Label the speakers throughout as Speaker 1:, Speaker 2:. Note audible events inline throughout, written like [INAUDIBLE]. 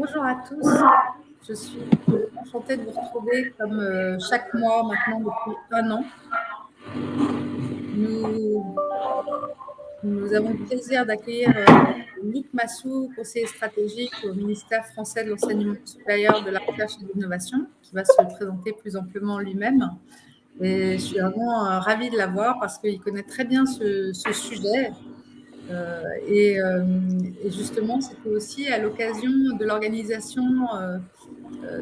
Speaker 1: bonjour à tous. Je suis enchantée de vous retrouver comme euh, chaque mois maintenant depuis un an. Nous, avons le plaisir d'accueillir euh, Luc Massou, conseiller stratégique au ministère français de l'enseignement supérieur, de la recherche et de l'innovation, qui va se présenter plus amplement lui-même. Et je suis vraiment euh, ravie de l'avoir parce qu'il connaît très bien ce sujet euh, euh, et, justement, c'était aussi à l'occasion de l'organisation euh,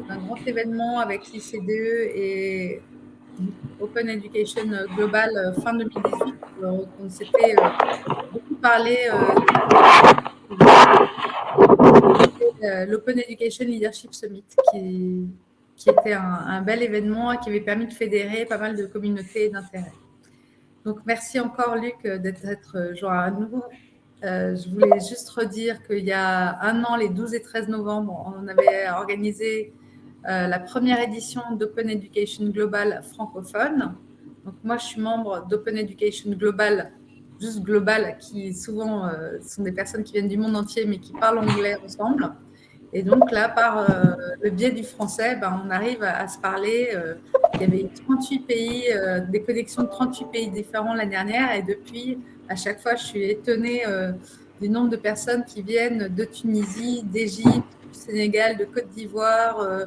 Speaker 1: d'un grand événement avec l'ICDE et Open Education Global fin 2018. on s'était beaucoup parlé de l'Open Education Leadership Summit, qui, était un, un, bel événement et qui avait permis de fédérer pas mal de communautés d'intérêt. Donc, merci encore, Luc, d'être joint à nous. Euh, je voulais juste redire qu'il y a un an, les 12 et 13 novembre, on avait organisé euh, la première édition d'Open Education Global francophone. Donc, moi, je suis membre d'Open Education Global, juste global, qui souvent euh, sont des personnes qui viennent du monde entier, mais qui parlent anglais ensemble. Et donc là, par le biais du français, ben, on arrive à, se parler. il y avait 38 pays, des connexions de 38 pays différents l'année dernière. Et depuis, à chaque fois, je suis étonnée du nombre de personnes qui viennent de Tunisie, d'Égypte, du Sénégal, de Côte d'Ivoire,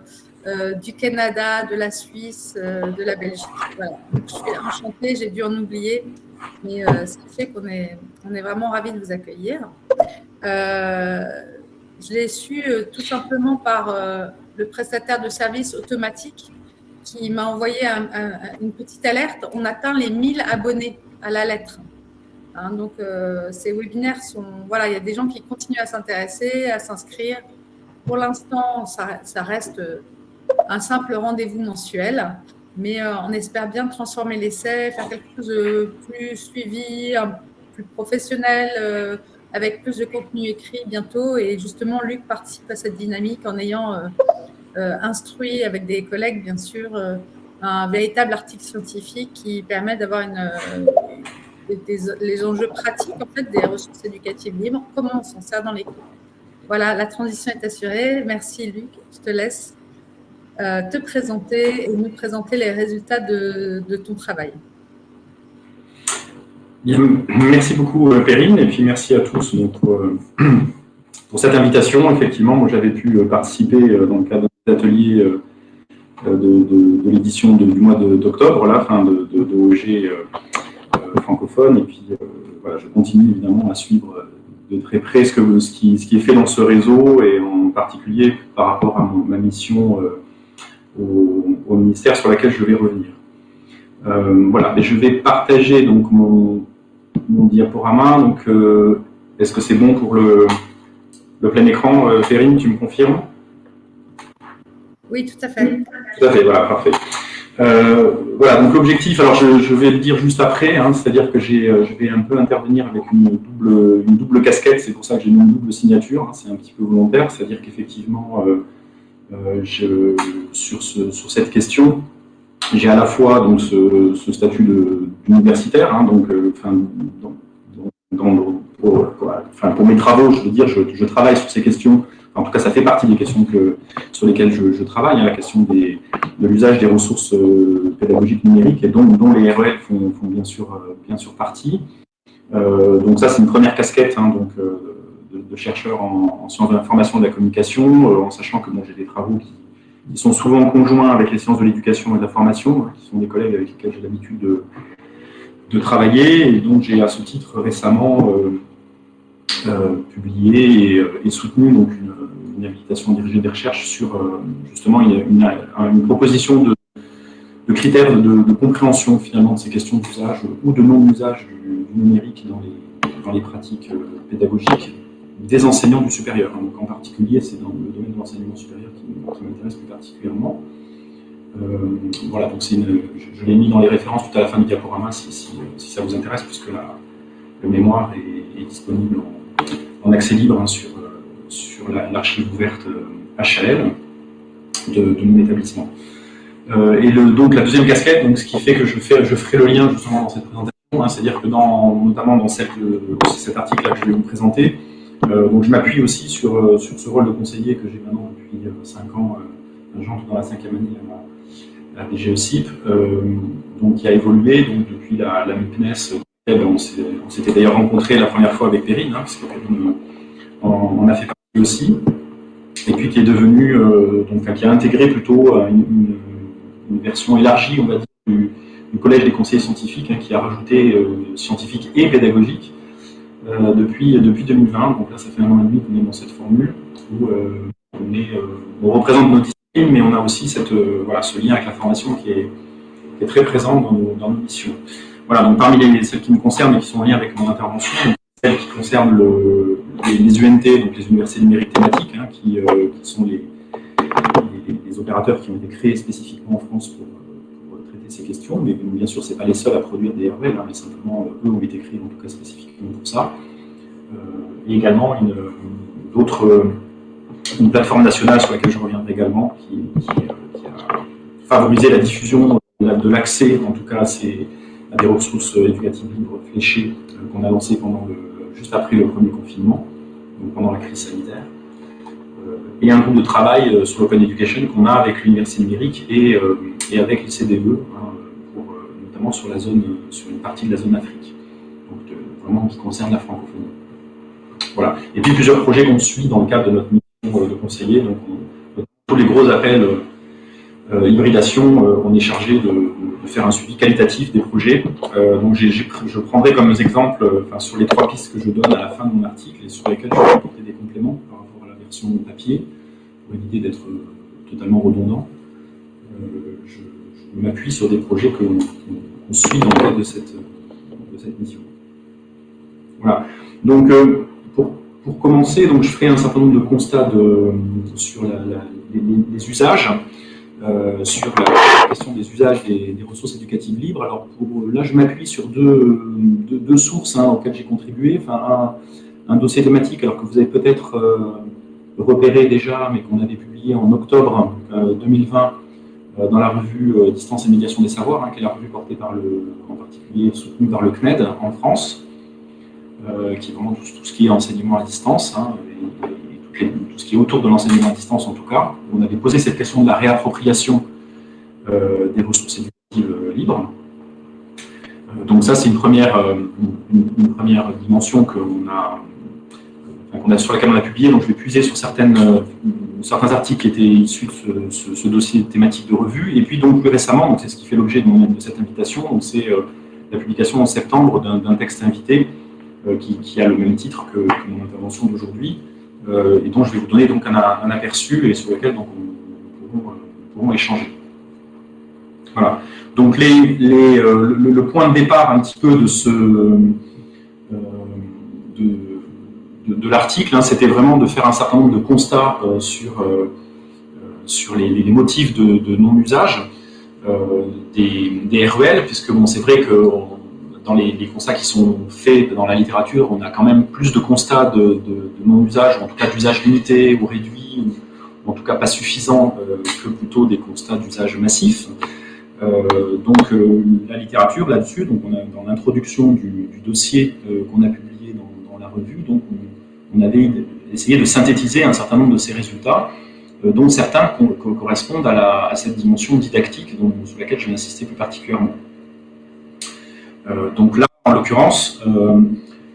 Speaker 1: du Canada, de la Suisse, de la Belgique. Voilà. je suis enchantée, j'ai dû en oublier, mais ça fait qu'on est, on est vraiment ravis de vous accueillir. Je l'ai su euh, tout simplement par euh, le prestataire de services automatique qui m'a envoyé une petite alerte. On atteint les 1000 abonnés à la lettre. Hein, donc, euh, ces webinaires sont... Voilà, il y a des gens qui continuent à s'intéresser, à s'inscrire. Pour l'instant, ça, reste un simple rendez-vous mensuel, mais on espère bien transformer l'essai, faire quelque chose de plus suivi, plus professionnel, avec plus de contenu écrit bientôt. Et justement, Luc participe à cette dynamique en ayant euh, euh, instruit avec des collègues, bien sûr, euh, un véritable article scientifique qui permet d'avoir les enjeux pratiques en fait, des ressources éducatives libres, comment on s'en sert dans les cours? Voilà, la transition est assurée. Merci Luc, je te laisse te présenter et nous présenter les résultats de ton travail
Speaker 2: merci beaucoup euh, Perrine et puis merci à tous pour, euh, [CLEARS THROAT] pour cette invitation. Effectivement, moi j'avais pu euh, participer dans le cadre des ateliers de, de, l'édition du mois d'octobre, la fin de, OEG francophone. Et puis voilà, je continue évidemment à suivre de très près ce, que, qui, est fait dans ce réseau et en particulier par rapport à ma mission au, au, ministère sur laquelle je vais revenir. voilà, et je vais partager donc mon, mon diaporama. Donc, euh, est-ce que c'est bon pour le, le plein écran euh, Perrine, tu me confirmes?
Speaker 1: Oui, tout à fait.
Speaker 2: Tout à fait, voilà, parfait. Euh, voilà, donc l'objectif, alors je, vais le dire juste après, hein, c'est-à-dire que je vais un peu intervenir avec une double, une double casquette, c'est pour ça que j'ai mis une double signature, hein, c'est un petit peu volontaire, c'est-à-dire qu'effectivement, sur, sur cette question, j'ai à la fois donc, ce, statut d'universitaire, donc, pour, mes travaux, je veux dire, je, travaille sur ces questions, en tout cas ça fait partie des questions que, sur lesquelles je, travaille, hein, la question des, de l'usage des ressources euh, pédagogiques numériques, et dont, dont les REL font, bien, sûr, euh, bien sûr partie. Euh, donc ça c'est une première casquette hein, donc, de, chercheur en, en sciences de l'information et de la communication, en sachant que bon, j'ai des travaux qui ils sont souvent en conjoint avec les sciences de l'éducation et de la formation, hein, qui sont des collègues avec lesquels j'ai l'habitude de, travailler. Et donc, j'ai à ce titre récemment euh, euh, publié et, et, soutenu donc, une, une, invitation à diriger des recherches sur euh, justement une, proposition de, critères de, compréhension finalement de ces questions d'usage ou de non-usage du, numérique dans les, pratiques euh, pédagogiques des enseignants du supérieur. Donc en particulier, c'est dans le domaine de l'enseignement supérieur qui, m'intéresse plus particulièrement. Euh, voilà, donc une, je, l'ai mis dans les références tout à la fin du diaporama si, ça vous intéresse, puisque la, le mémoire est, disponible en, accès libre hein, sur, euh, sur l'archive la, ouverte HL euh, de, mon établissement. Et donc la deuxième casquette, donc, ce qui fait que je, fais, je ferai le lien justement dans cette présentation, hein, c'est-à-dire que dans, notamment dans cette, cet article-là que je vais vous présenter, donc je m'appuie aussi sur, sur ce rôle de conseiller que j'ai maintenant depuis 5 ans, j'entre dans la cinquième année à la, DGECIP, donc qui a évolué donc, depuis la, MIPNES. On s'était d'ailleurs rencontré la première fois avec Perrine, hein, parce que Perrine en, a fait partie aussi, et puis qui est devenu, donc qui a intégré plutôt une, une, version élargie, on va dire, du, Collège des conseillers scientifiques, hein, qui a rajouté scientifique et pédagogique, euh, depuis, depuis 2020. Donc là, ça fait un an et demi qu'on est dans cette formule où euh, on, est, euh, représente nos disciplines, mais on a aussi cette, voilà, ce lien avec la formation qui est, très présent dans nos, dans nos, missions. Voilà, donc parmi les, celles qui me concernent et qui sont en lien avec mon intervention, celles qui concernent le, les, UNT, donc les universités numériques thématiques, hein, qui, qui, sont les, les, les, opérateurs qui ont été créés spécifiquement en France pour, ces questions, mais bien sûr, ce n'est pas les seuls à produire des RVL, hein, mais simplement, eux ont été créés en tout cas spécifiquement pour ça. Euh, et également une, d'autres, une plateforme nationale sur laquelle je reviendrai également, qui, euh, a favorisé la diffusion de l'accès, en tout cas, à, ces, des ressources éducatives libres fléchées euh, qu'on a lancées pendant le, juste après le premier confinement, donc pendant la crise sanitaire et un groupe de travail sur l'open education qu'on a avec l'université numérique et, et avec les CDE, sur, la zone, sur une partie de la zone Afrique, donc vraiment qui concerne la francophonie. Voilà. Et puis plusieurs projets qu'on suit dans le cadre de notre mission euh, de conseiller. Donc, tous les gros appels euh, hybridation, euh, on est chargé de, faire un suivi qualitatif des projets. donc je prendrai comme exemple, sur les trois pistes que je donne à la fin de mon article et sur lesquelles je vais apporter des compléments par rapport à la version papier, pour éviter d'être totalement redondant. je, je m'appuie sur des projets que on suit dans le cadre de cette, mission. Voilà. Donc, euh, pour, commencer, donc, je ferai un certain nombre de constats sur les, usages, euh, sur la question des usages des, ressources éducatives libres. Alors, pour, là, je m'appuie sur deux, deux, sources hein, auxquelles j'ai contribué. Enfin, un, dossier thématique, alors que vous avez peut-être euh, repéré déjà, mais qu'on avait publié en octobre 2020, euh, dans la revue euh, Distance et médiation des savoirs, hein, qui est la revue portée par le, en particulier soutenue par le CNED en France, euh, qui est vraiment tout, ce qui est enseignement à distance, hein, et, tout ce qui est autour de l'enseignement à distance en tout cas. On avait posé cette question de la réappropriation des ressources éducatives libres. donc ça, c'est une première, une, première dimension qu'on a, a, sur laquelle on a publié, donc je vais puiser sur certaines certains articles qui étaient issus de ce, dossier thématique de revue. Et puis donc plus récemment, c'est ce qui fait l'objet de, cette invitation, c'est euh, la publication en septembre d'un texte invité euh, qui, a le même titre que, mon intervention d'aujourd'hui, euh, et dont je vais vous donner donc un, aperçu et sur lequel donc, on, pourrons, échanger. Voilà. Donc les, le, point de départ un petit peu de ce de, l'article, hein, c'était vraiment de faire un certain nombre de constats euh, sur, euh, euh, sur les, motifs de, non-usage des, des, REL, puisque bon, c'est vrai que dans les, constats qui sont faits dans la littérature, on a quand même plus de constats de, non-usage, en tout cas d'usage limité ou réduit, ou en tout cas pas suffisant, que plutôt des constats d'usage massif. donc la littérature là-dessus, dans l'introduction du, dossier qu'on a publié dans, la revue, donc on, on avait essayé de synthétiser un certain nombre de ces résultats, euh, dont certains correspondent à, cette dimension didactique sur laquelle je vais insister plus particulièrement. Euh, donc là, en l'occurrence, euh,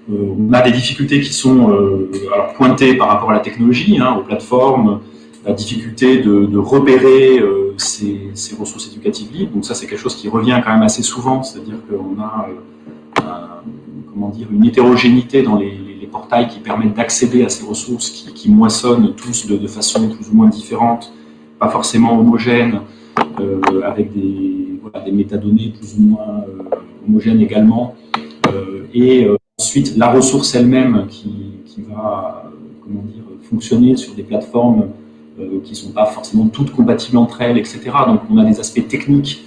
Speaker 2: on a des difficultés qui sont pointées par rapport à la technologie, hein, aux plateformes, la difficulté de, repérer ces, ressources éducatives libres. Donc ça, c'est quelque chose qui revient quand même assez souvent, c'est-à-dire qu'on a comment dire, une hétérogénéité dans les, portails qui permettent d'accéder à ces ressources qui, moissonnent tous de, façon plus ou moins différente, pas forcément homogène, euh, avec des, métadonnées plus ou moins euh, homogènes également, euh, et ensuite la ressource elle-même qui, va fonctionner sur des plateformes qui ne sont pas forcément toutes compatibles entre elles, etc. Donc on a des aspects techniques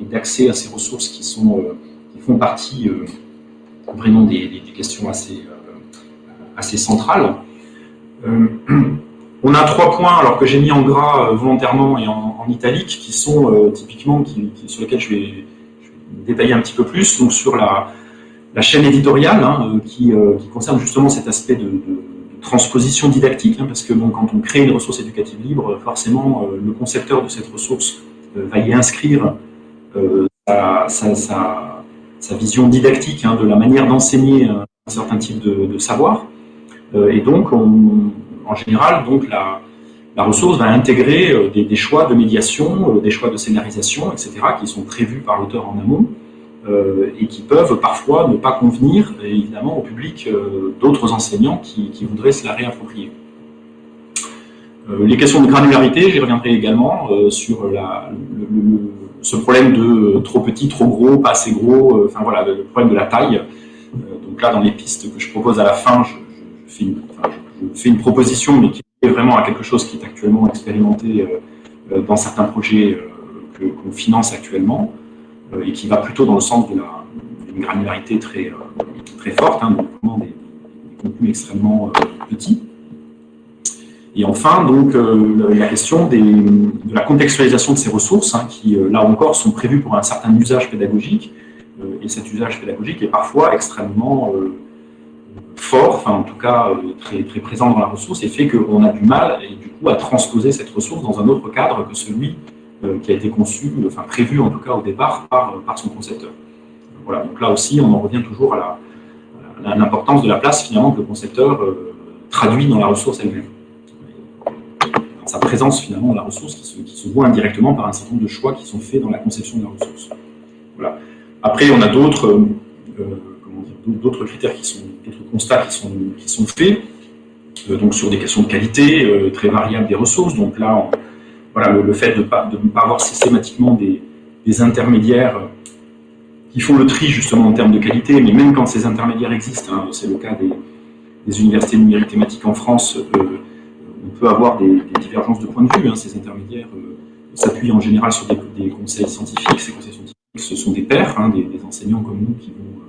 Speaker 2: et d'accès à ces ressources qui font partie vraiment des, des questions assez assez centrale. Euh, [CLEARS THROAT] on a trois points alors que j'ai mis en gras euh, volontairement et en, italique qui sont euh, typiquement sur lesquels je vais, détailler un petit peu plus. Donc sur la, chaîne éditoriale hein, qui, concerne justement cet aspect de, transposition didactique, hein, parce que bon, quand on crée une ressource éducative libre, forcément, le concepteur de cette ressource va y inscrire sa, sa, vision didactique hein, de la manière d'enseigner un certain type de, savoir. Et donc, en général, donc, la, ressource va intégrer euh, des, choix de médiation, euh, des choix de scénarisation, etc., qui sont prévus par l'auteur en amont euh, et qui peuvent parfois ne pas convenir, évidemment, au public d'autres enseignants qui, voudraient se la réapproprier. les questions de granularité, j'y reviendrai également sur ce problème de trop petit, trop gros, pas assez gros, enfin voilà, le problème de la taille. donc là, dans les pistes que je propose à la fin, fais, une, je fais une proposition, mais qui vraiment à quelque chose qui est actuellement expérimenté euh, euh, dans certains projets euh, qu'on finance actuellement et qui va plutôt dans le sens d'une granularité très, très forte, hein, donc des, contenus extrêmement petits. Et enfin, donc, la question de la contextualisation de ces ressources, hein, qui, là encore, sont prévues pour un certain usage pédagogique, et cet usage pédagogique est parfois extrêmement fort, enfin en tout cas euh, très, présent dans la ressource, et fait qu'on a du mal et du coup à transposer cette ressource dans un autre cadre que celui euh, qui a été conçu, enfin prévu en tout cas au départ par, par son concepteur. Voilà, donc là aussi on en revient toujours à l'importance de la place finalement que le concepteur euh, traduit dans la ressource elle-même. Sa présence finalement dans la ressource qui se, qui se, voit indirectement par un certain nombre de choix qui sont faits dans la conception de la ressource. Voilà. Après on a d'autres d'autres critères qui sont, d'autres constats qui sont, qui sont faits, euh, donc sur des questions de qualité euh, très variables des ressources. Donc là, voilà, le, fait de, pas, de ne pas avoir systématiquement des, intermédiaires qui font le tri justement en termes de qualité, mais même quand ces intermédiaires existent, hein, c'est le cas des, universités numériques thématiques en France, euh, on peut avoir des, divergences de point de vue. Hein, ces intermédiaires s'appuient en général sur des, conseils scientifiques. Ces conseils scientifiques, ce sont des pairs, hein, des, des, enseignants comme nous qui vont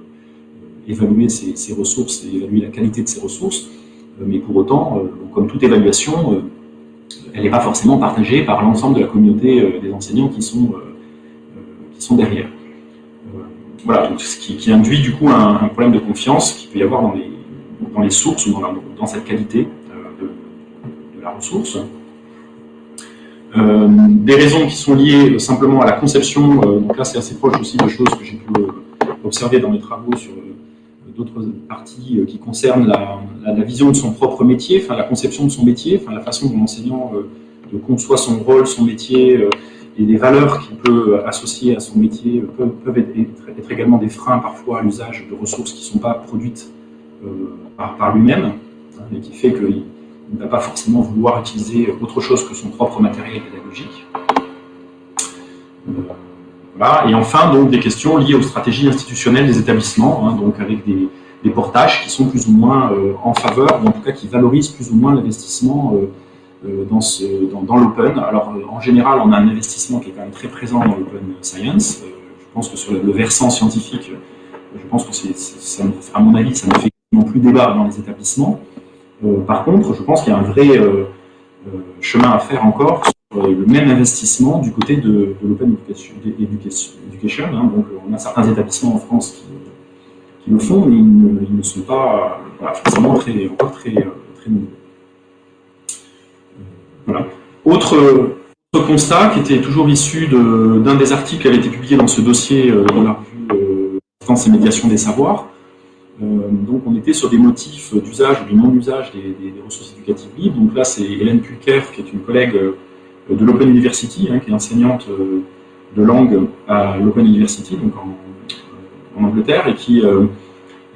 Speaker 2: évaluer ses, ressources et évaluer la qualité de ses ressources, euh, mais pour autant, euh, comme toute évaluation, euh, elle n'est pas forcément partagée par l'ensemble de la communauté des enseignants qui sont, qui sont derrière. Voilà, donc ce qui, induit du coup un, problème de confiance qu'il peut y avoir dans les, dans les sources ou dans, cette qualité de, la ressource. des raisons qui sont liées simplement à la conception, donc là c'est assez proche aussi de choses que j'ai pu observer dans mes travaux sur d'autres parties euh, qui concernent la, vision de son propre métier, la conception de son métier, la façon dont l'enseignant euh, conçoit son rôle, son métier, euh, et les valeurs qu'il peut associer à son métier peuvent, être, également des freins parfois à l'usage de ressources qui ne sont pas produites par, lui-même, hein, et qui fait qu'il ne va pas forcément vouloir utiliser autre chose que son propre matériel pédagogique. Et enfin, donc, des questions liées aux stratégies institutionnelles des établissements, hein, donc avec des, portages qui sont plus ou moins euh, en faveur, ou en tout cas qui valorisent plus ou moins l'investissement euh, euh, dans, dans, l'open. Alors, en général, on a un investissement qui est quand même très présent dans l'open science. je pense que sur le, versant scientifique, je pense que c'est, à mon avis, ça ne fait plus débat dans les établissements. par contre, je pense qu'il y a un vrai chemin à faire encore le même investissement du côté de, l'open education. Hein. on a certains établissements en France qui, le font, mais ils ne, sont pas forcément très, encore très, très nombreux. Autre, constat qui était toujours issu d'un des articles qui avait été publié dans ce dossier euh, dans la revue euh, France et médiation des savoirs. Euh, donc on était sur des motifs d'usage ou du non-usage des, des, ressources éducatives libres. Donc là c'est Hélène Pulker qui est une collègue de l'Open University, hein, qui est enseignante euh, de langue à l'Open University, donc en, Angleterre, et qui, euh,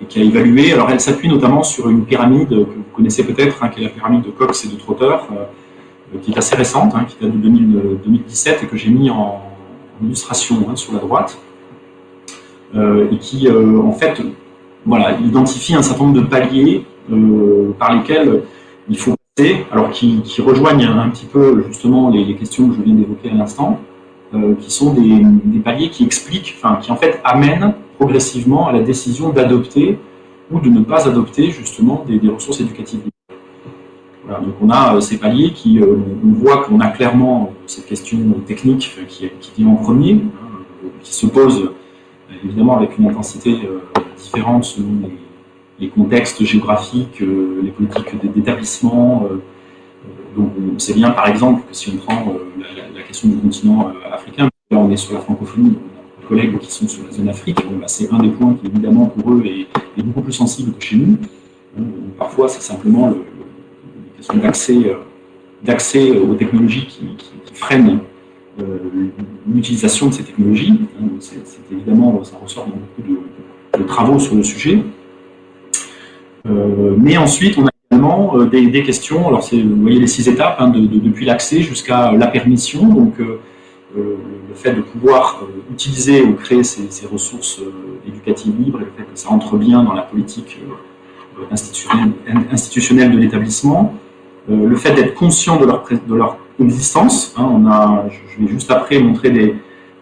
Speaker 2: qui, a évalué, alors elle s'appuie notamment sur une pyramide que vous connaissez peut-être, hein, qui est la pyramide de Cox et de Trotter, euh, qui est assez récente, hein, qui date de 2017 et que j'ai mis en, illustration sur la droite, et qui en fait voilà, identifie un certain nombre de paliers par lesquels il faut alors qui, rejoignent un petit peu justement les, questions que je viens d'évoquer à l'instant, euh, qui sont des, paliers qui expliquent, enfin qui en fait amènent progressivement à la décision d'adopter ou de ne pas adopter justement des, ressources éducatives. Voilà, donc on a euh, ces paliers qui, euh, on voit qu'on a clairement cette question technique qui, qui vient en premier, hein, qui se pose évidemment avec une intensité différente selon les, les contextes géographiques, les politiques d'établissement. donc on sait bien par exemple que si on prend la, question du continent africain, on est sur la francophonie, on a des collègues qui sont sur la zone Afrique, bah, c'est un des points qui évidemment pour eux est, beaucoup plus sensible que chez nous. parfois c'est simplement le, les questions d'accès aux technologies qui, freinent euh, l'utilisation de ces technologies. Hein, c'est évidemment, ça ressort dans beaucoup de, travaux sur le sujet. Euh, mais ensuite, on a également euh, des, questions, alors vous voyez les six étapes, hein, depuis l'accès jusqu'à la permission, donc le fait de pouvoir utiliser ou créer ces, ces ressources éducatives libres et le fait que ça entre bien dans la politique institutionnelle de l'établissement, euh, le fait d'être conscient de leur, existence. Hein, on a, je vais juste après montrer des,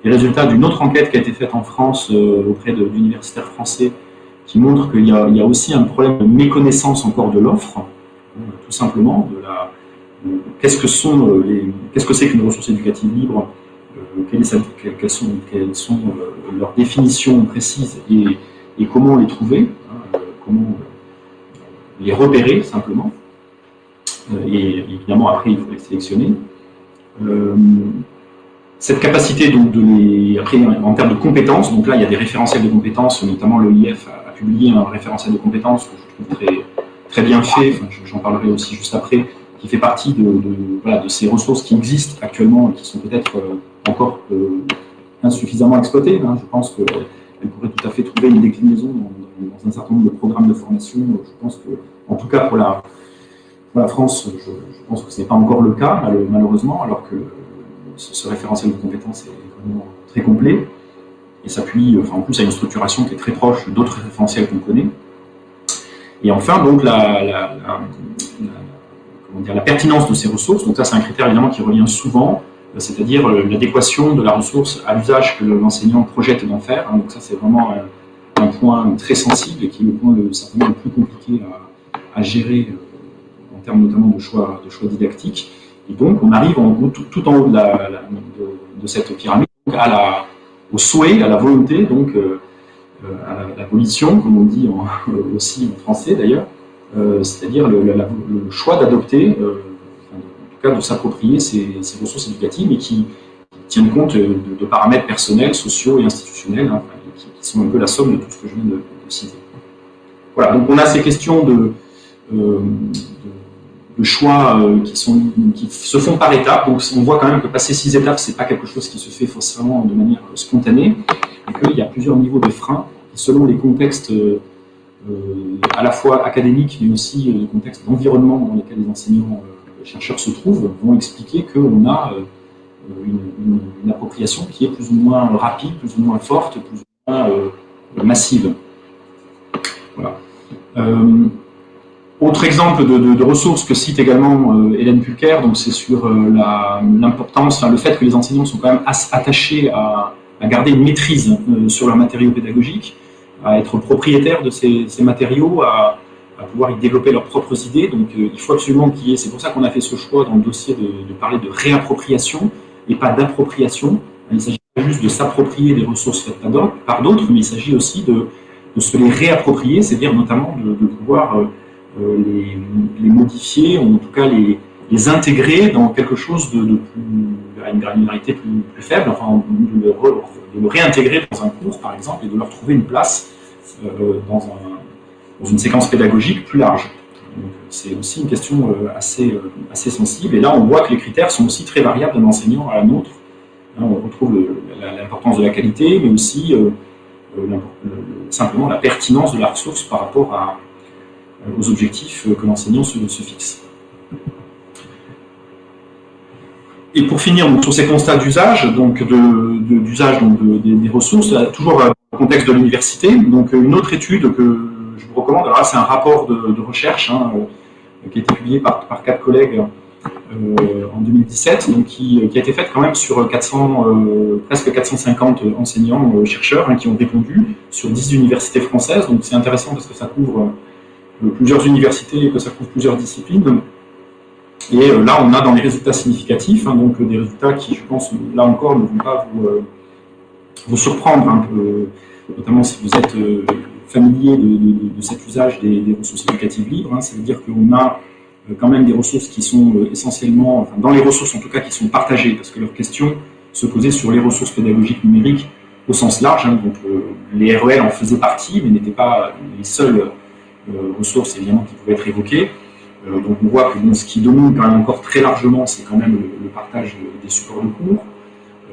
Speaker 2: résultats d'une autre enquête qui a été faite en France euh, auprès d'universitaires français qui montre qu'il y, a aussi un problème de méconnaissance encore de l'offre, hein, tout simplement, de la, qu'est-ce que sont les, qu'est-ce que c'est qu'une ressource éducative libre, euh, quelles, sont, sont leurs définitions précises et, comment les trouver, hein, comment les repérer simplement. Euh, et évidemment après il faut les sélectionner. Euh, cette capacité donc de les, après en termes de compétences, donc là il y a des référentiels de compétences, notamment l'EIF publié un référentiel de compétences que je trouve très, bien fait, j'en parlerai aussi juste après, qui fait partie de, ces ressources qui existent actuellement et qui sont peut-être euh, encore insuffisamment exploitées. Hein. Je pense qu'elles pourraient tout à fait trouver une déclinaison dans, un certain nombre de programmes de formation. Je pense que, en tout cas pour la France, je, pense que ce n'est pas encore le cas, malheureusement, alors que ce, référentiel de compétences est vraiment très complet s'appuie en plus à une structuration qui est très proche d'autres référentiels qu'on connaît. Et enfin, donc, la, pertinence de ces ressources, donc ça c'est un critère évidemment qui revient souvent, c'est-à-dire l'adéquation de la ressource à l'usage que l'enseignant projette d'en faire. Hein. donc ça c'est vraiment un, point très sensible et qui est le point le, certainement le plus compliqué à, gérer euh, en termes notamment de choix, didactiques. Et donc, on arrive en, tout, en haut de, cette pyramide à la, au souhait, à la volonté, donc euh, euh, à la, volition, comme on dit [LAUGHS] aussi en français d'ailleurs, euh, c'est-à-dire le, choix d'adopter, en tout cas de s'approprier ces, ressources éducatives, mais qui, tiennent compte de, paramètres personnels, sociaux et institutionnels, hein, qui, sont un peu la somme de tout ce que je viens de, citer. Voilà, donc on a ces questions de choix euh, qui, se font par étapes. Donc on voit quand même que passer six étapes, c'est pas quelque chose qui se fait forcément de manière spontanée, et qu'il y a plusieurs niveaux de freins, selon les contextes euh, à la fois académiques, mais aussi les contextes d'environnement dans lesquels les enseignants euh, chercheurs se trouvent, vont expliquer qu'on a une, une, appropriation qui est plus ou moins rapide, plus ou moins forte, plus ou moins massive. Voilà. Autre exemple de, ressources que cite également euh, Hélène Pulker, donc c'est sur euh, l'importance, le fait que les enseignants sont quand même attachés à, garder une maîtrise euh, sur leurs matériaux pédagogiques, à être propriétaires de ces, matériaux, à, pouvoir y développer leurs propres idées. Donc il faut absolument qu'il y ait, c'est pour ça qu'on a fait ce choix dans le dossier de, parler de réappropriation et pas d'appropriation. Il s'agit pas juste de s'approprier des ressources faites par d'autres, mais il s'agit aussi de, se les réapproprier, c'est-à-dire notamment de, pouvoir euh, les, modifier, ou en tout cas les, intégrer dans quelque chose de, à une granularité plus, faible, enfin de le, réintégrer dans un cours par exemple et de leur trouver une place euh, dans, un, dans, une séquence pédagogique plus large. C'est aussi une question euh, assez, assez sensible et là on voit que les critères sont aussi très variables d'un enseignant à un autre. on retrouve l'importance de la qualité mais aussi simplement la pertinence de la ressource par rapport à, aux objectifs que l'enseignant se, fixe. Et pour finir sur ces constats d'usage, donc d'usage de, des, ressources, toujours dans le contexte de l'université, donc une autre étude que je vous recommande, c'est un rapport de, recherche hein, qui a été publié par, quatre collègues euh, en 2017, donc qui, a été faite quand même sur 400, euh, presque 450 enseignants, euh, chercheurs hein, qui ont répondu sur 10 universités françaises, donc c'est intéressant parce que ça couvre plusieurs universités et que ça couvre plusieurs disciplines. Et euh, là, on a dans les résultats significatifs, hein, donc des résultats qui, je pense, là encore, ne vont pas vous, euh, surprendre peu, notamment si vous êtes euh, familier de, cet usage des, ressources éducatives libres. Hein. Ça veut dire qu'on a quand même des ressources qui sont essentiellement, enfin, dans les ressources en tout cas, qui sont partagées, parce que leur question se posait sur les ressources pédagogiques numériques au sens large. Hein. donc les REL en faisaient partie, mais n'étaient pas les seules ressources évidemment qui pouvaient être évoquées. donc on voit que ce qui domine quand encore très largement, c'est quand même le, partage des supports de cours.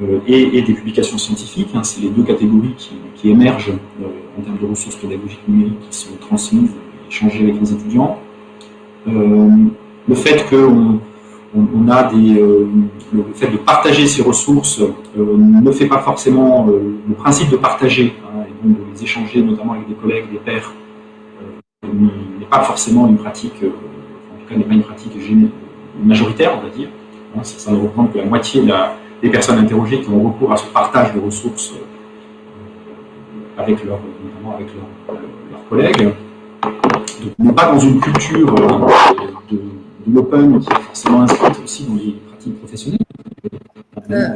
Speaker 2: Euh, et, des publications scientifiques. Hein, c'est les deux catégories qui, émergent euh, en termes de ressources pédagogiques numériques qui sont transmises et échangées avec les étudiants. Euh, le fait qu'on on, le fait de partager ces ressources ne fait pas forcément le principe de partager hein, et donc de les échanger notamment avec des collègues, des pairs, n'est pas forcément une pratique, en tout cas n'est pas une pratique majoritaire, on va dire. Hein, ça, ne représente que la moitié des personnes interrogées qui ont recours à ce partage de ressources euh, avec leur, notamment avec leurs collègues. Donc, on n'est pas dans une culture euh, de, l'open qui est forcément inscrite aussi dans les pratiques professionnelles.
Speaker 1: Euh,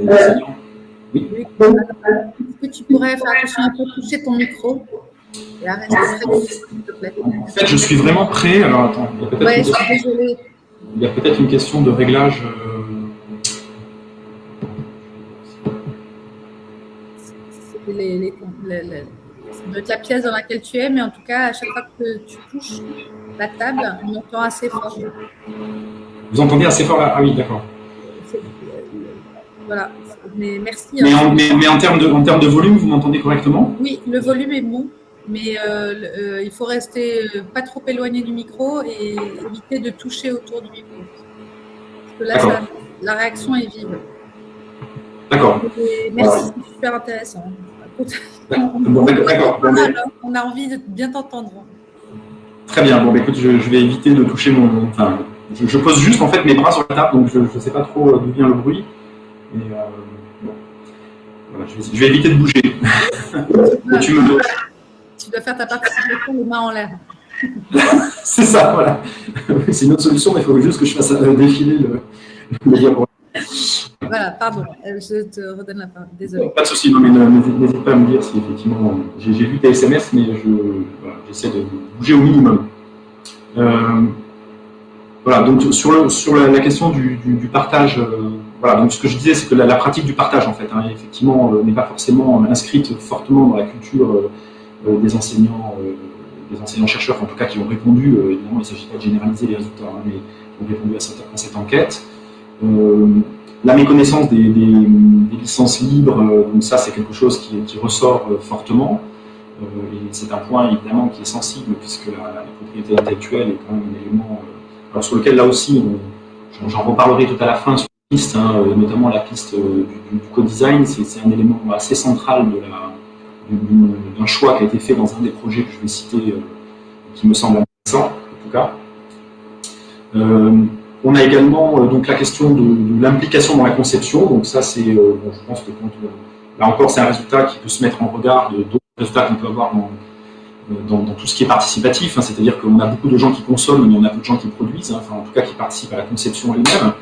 Speaker 1: oui. Est-ce que tu pourrais faire attention à toucher ton micro?
Speaker 2: En fait, je suis vraiment prêt. Alors, attends, il y a peut-être une, question de réglage.
Speaker 1: les, la pièce dans laquelle tu es, mais en tout cas, à chaque fois que tu touches la table, on entend assez fort.
Speaker 2: Vous entendez assez fort là? Ah oui, d'accord.
Speaker 1: Voilà, mais merci.
Speaker 2: Mais, en, mais, en, termes de, en termes de volume, vous m'entendez correctement?
Speaker 1: Oui, le volume est bon, mais euh, euh, il faut rester euh, pas trop éloigné du micro et éviter de toucher autour du micro. Parce que là, la réaction est vive.
Speaker 2: D'accord.
Speaker 1: Merci, c'est super intéressant.
Speaker 2: D'accord.
Speaker 1: On a envie de bien t'entendre.
Speaker 2: Très bien. Bon, bah, écoute, je, vais éviter de toucher mon. Enfin, je, pose juste en fait mes bras sur la table, donc je ne sais pas trop d'où vient le bruit. Et, euh, bon. voilà, je, vais, éviter de bouger. [LAUGHS]
Speaker 1: tu, me... tu dois faire ta participation les mains en l'air. [LAUGHS]
Speaker 2: C'est ça, voilà. [LAUGHS] C'est une autre solution, mais il faut juste que je fasse défiler le, le diaporama.
Speaker 1: Voilà, pardon, euh, je te redonne la parole, désolé.
Speaker 2: Pas de souci, mais n'hésite pas à me dire si effectivement, j'ai vu tes SMS, mais j'essaie de bouger au minimum. Euh, voilà, donc sur, le, sur la, question du, partage, euh, voilà, donc ce que je disais, c'est que la, pratique du partage, en fait, hein, effectivement, n'est pas forcément inscrite fortement dans la culture des enseignants, des enseignants-chercheurs, en tout cas, qui ont répondu, évidemment, il ne s'agit pas de généraliser les résultats, hein, mais qui ont répondu à cette, enquête la méconnaissance des, licences libres, euh, donc ça c'est quelque chose qui, ressort euh, fortement. Euh, et c'est un point évidemment qui est sensible puisque la, propriété intellectuelle est quand même un élément alors sur lequel là aussi, j'en reparlerai tout à la fin sur la piste, hein, notamment la piste du, co-design, c'est un élément assez central d'un choix qui a été fait dans un des projets que je vais citer, qui me semble intéressant en tout cas. On a également euh, donc la question de, l'implication dans la conception. Donc ça, c'est, euh, je pense que quand, là encore, c'est un résultat qui peut se mettre en regard d'autres résultats qu'on peut avoir euh, dans, dans, tout ce qui est participatif. Hein. C'est-à-dire qu'on a beaucoup de gens qui consomment, mais on a peu de gens qui produisent. Hein. enfin, en tout cas, qui participent à la conception elle-même.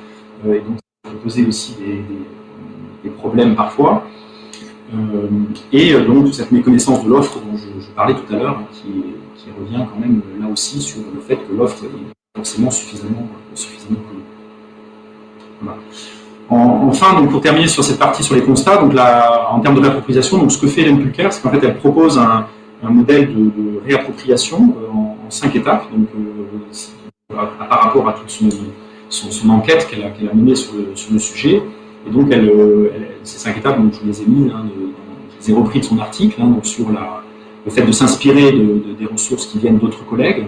Speaker 2: et donc, ça peut poser aussi des, problèmes parfois. Et donc, cette méconnaissance de l'offre dont je, parlais tout à l'heure, hein, qui, revient quand même là aussi sur le fait que l'offre est forcément suffisamment enfin, donc pour terminer sur cette partie sur les constats, donc en termes de réappropriation, donc ce que fait l'Empulcare, c'est qu'en fait elle propose un, modèle de, réappropriation euh, en, cinq étapes, donc euh, par rapport à toute son, enquête qu'elle a, menée sur le, sujet. Et donc elle, ces cinq étapes, donc je les ai mis, hein, je les ai repris de son article, hein, sur le fait de s'inspirer des ressources qui viennent d'autres collègues,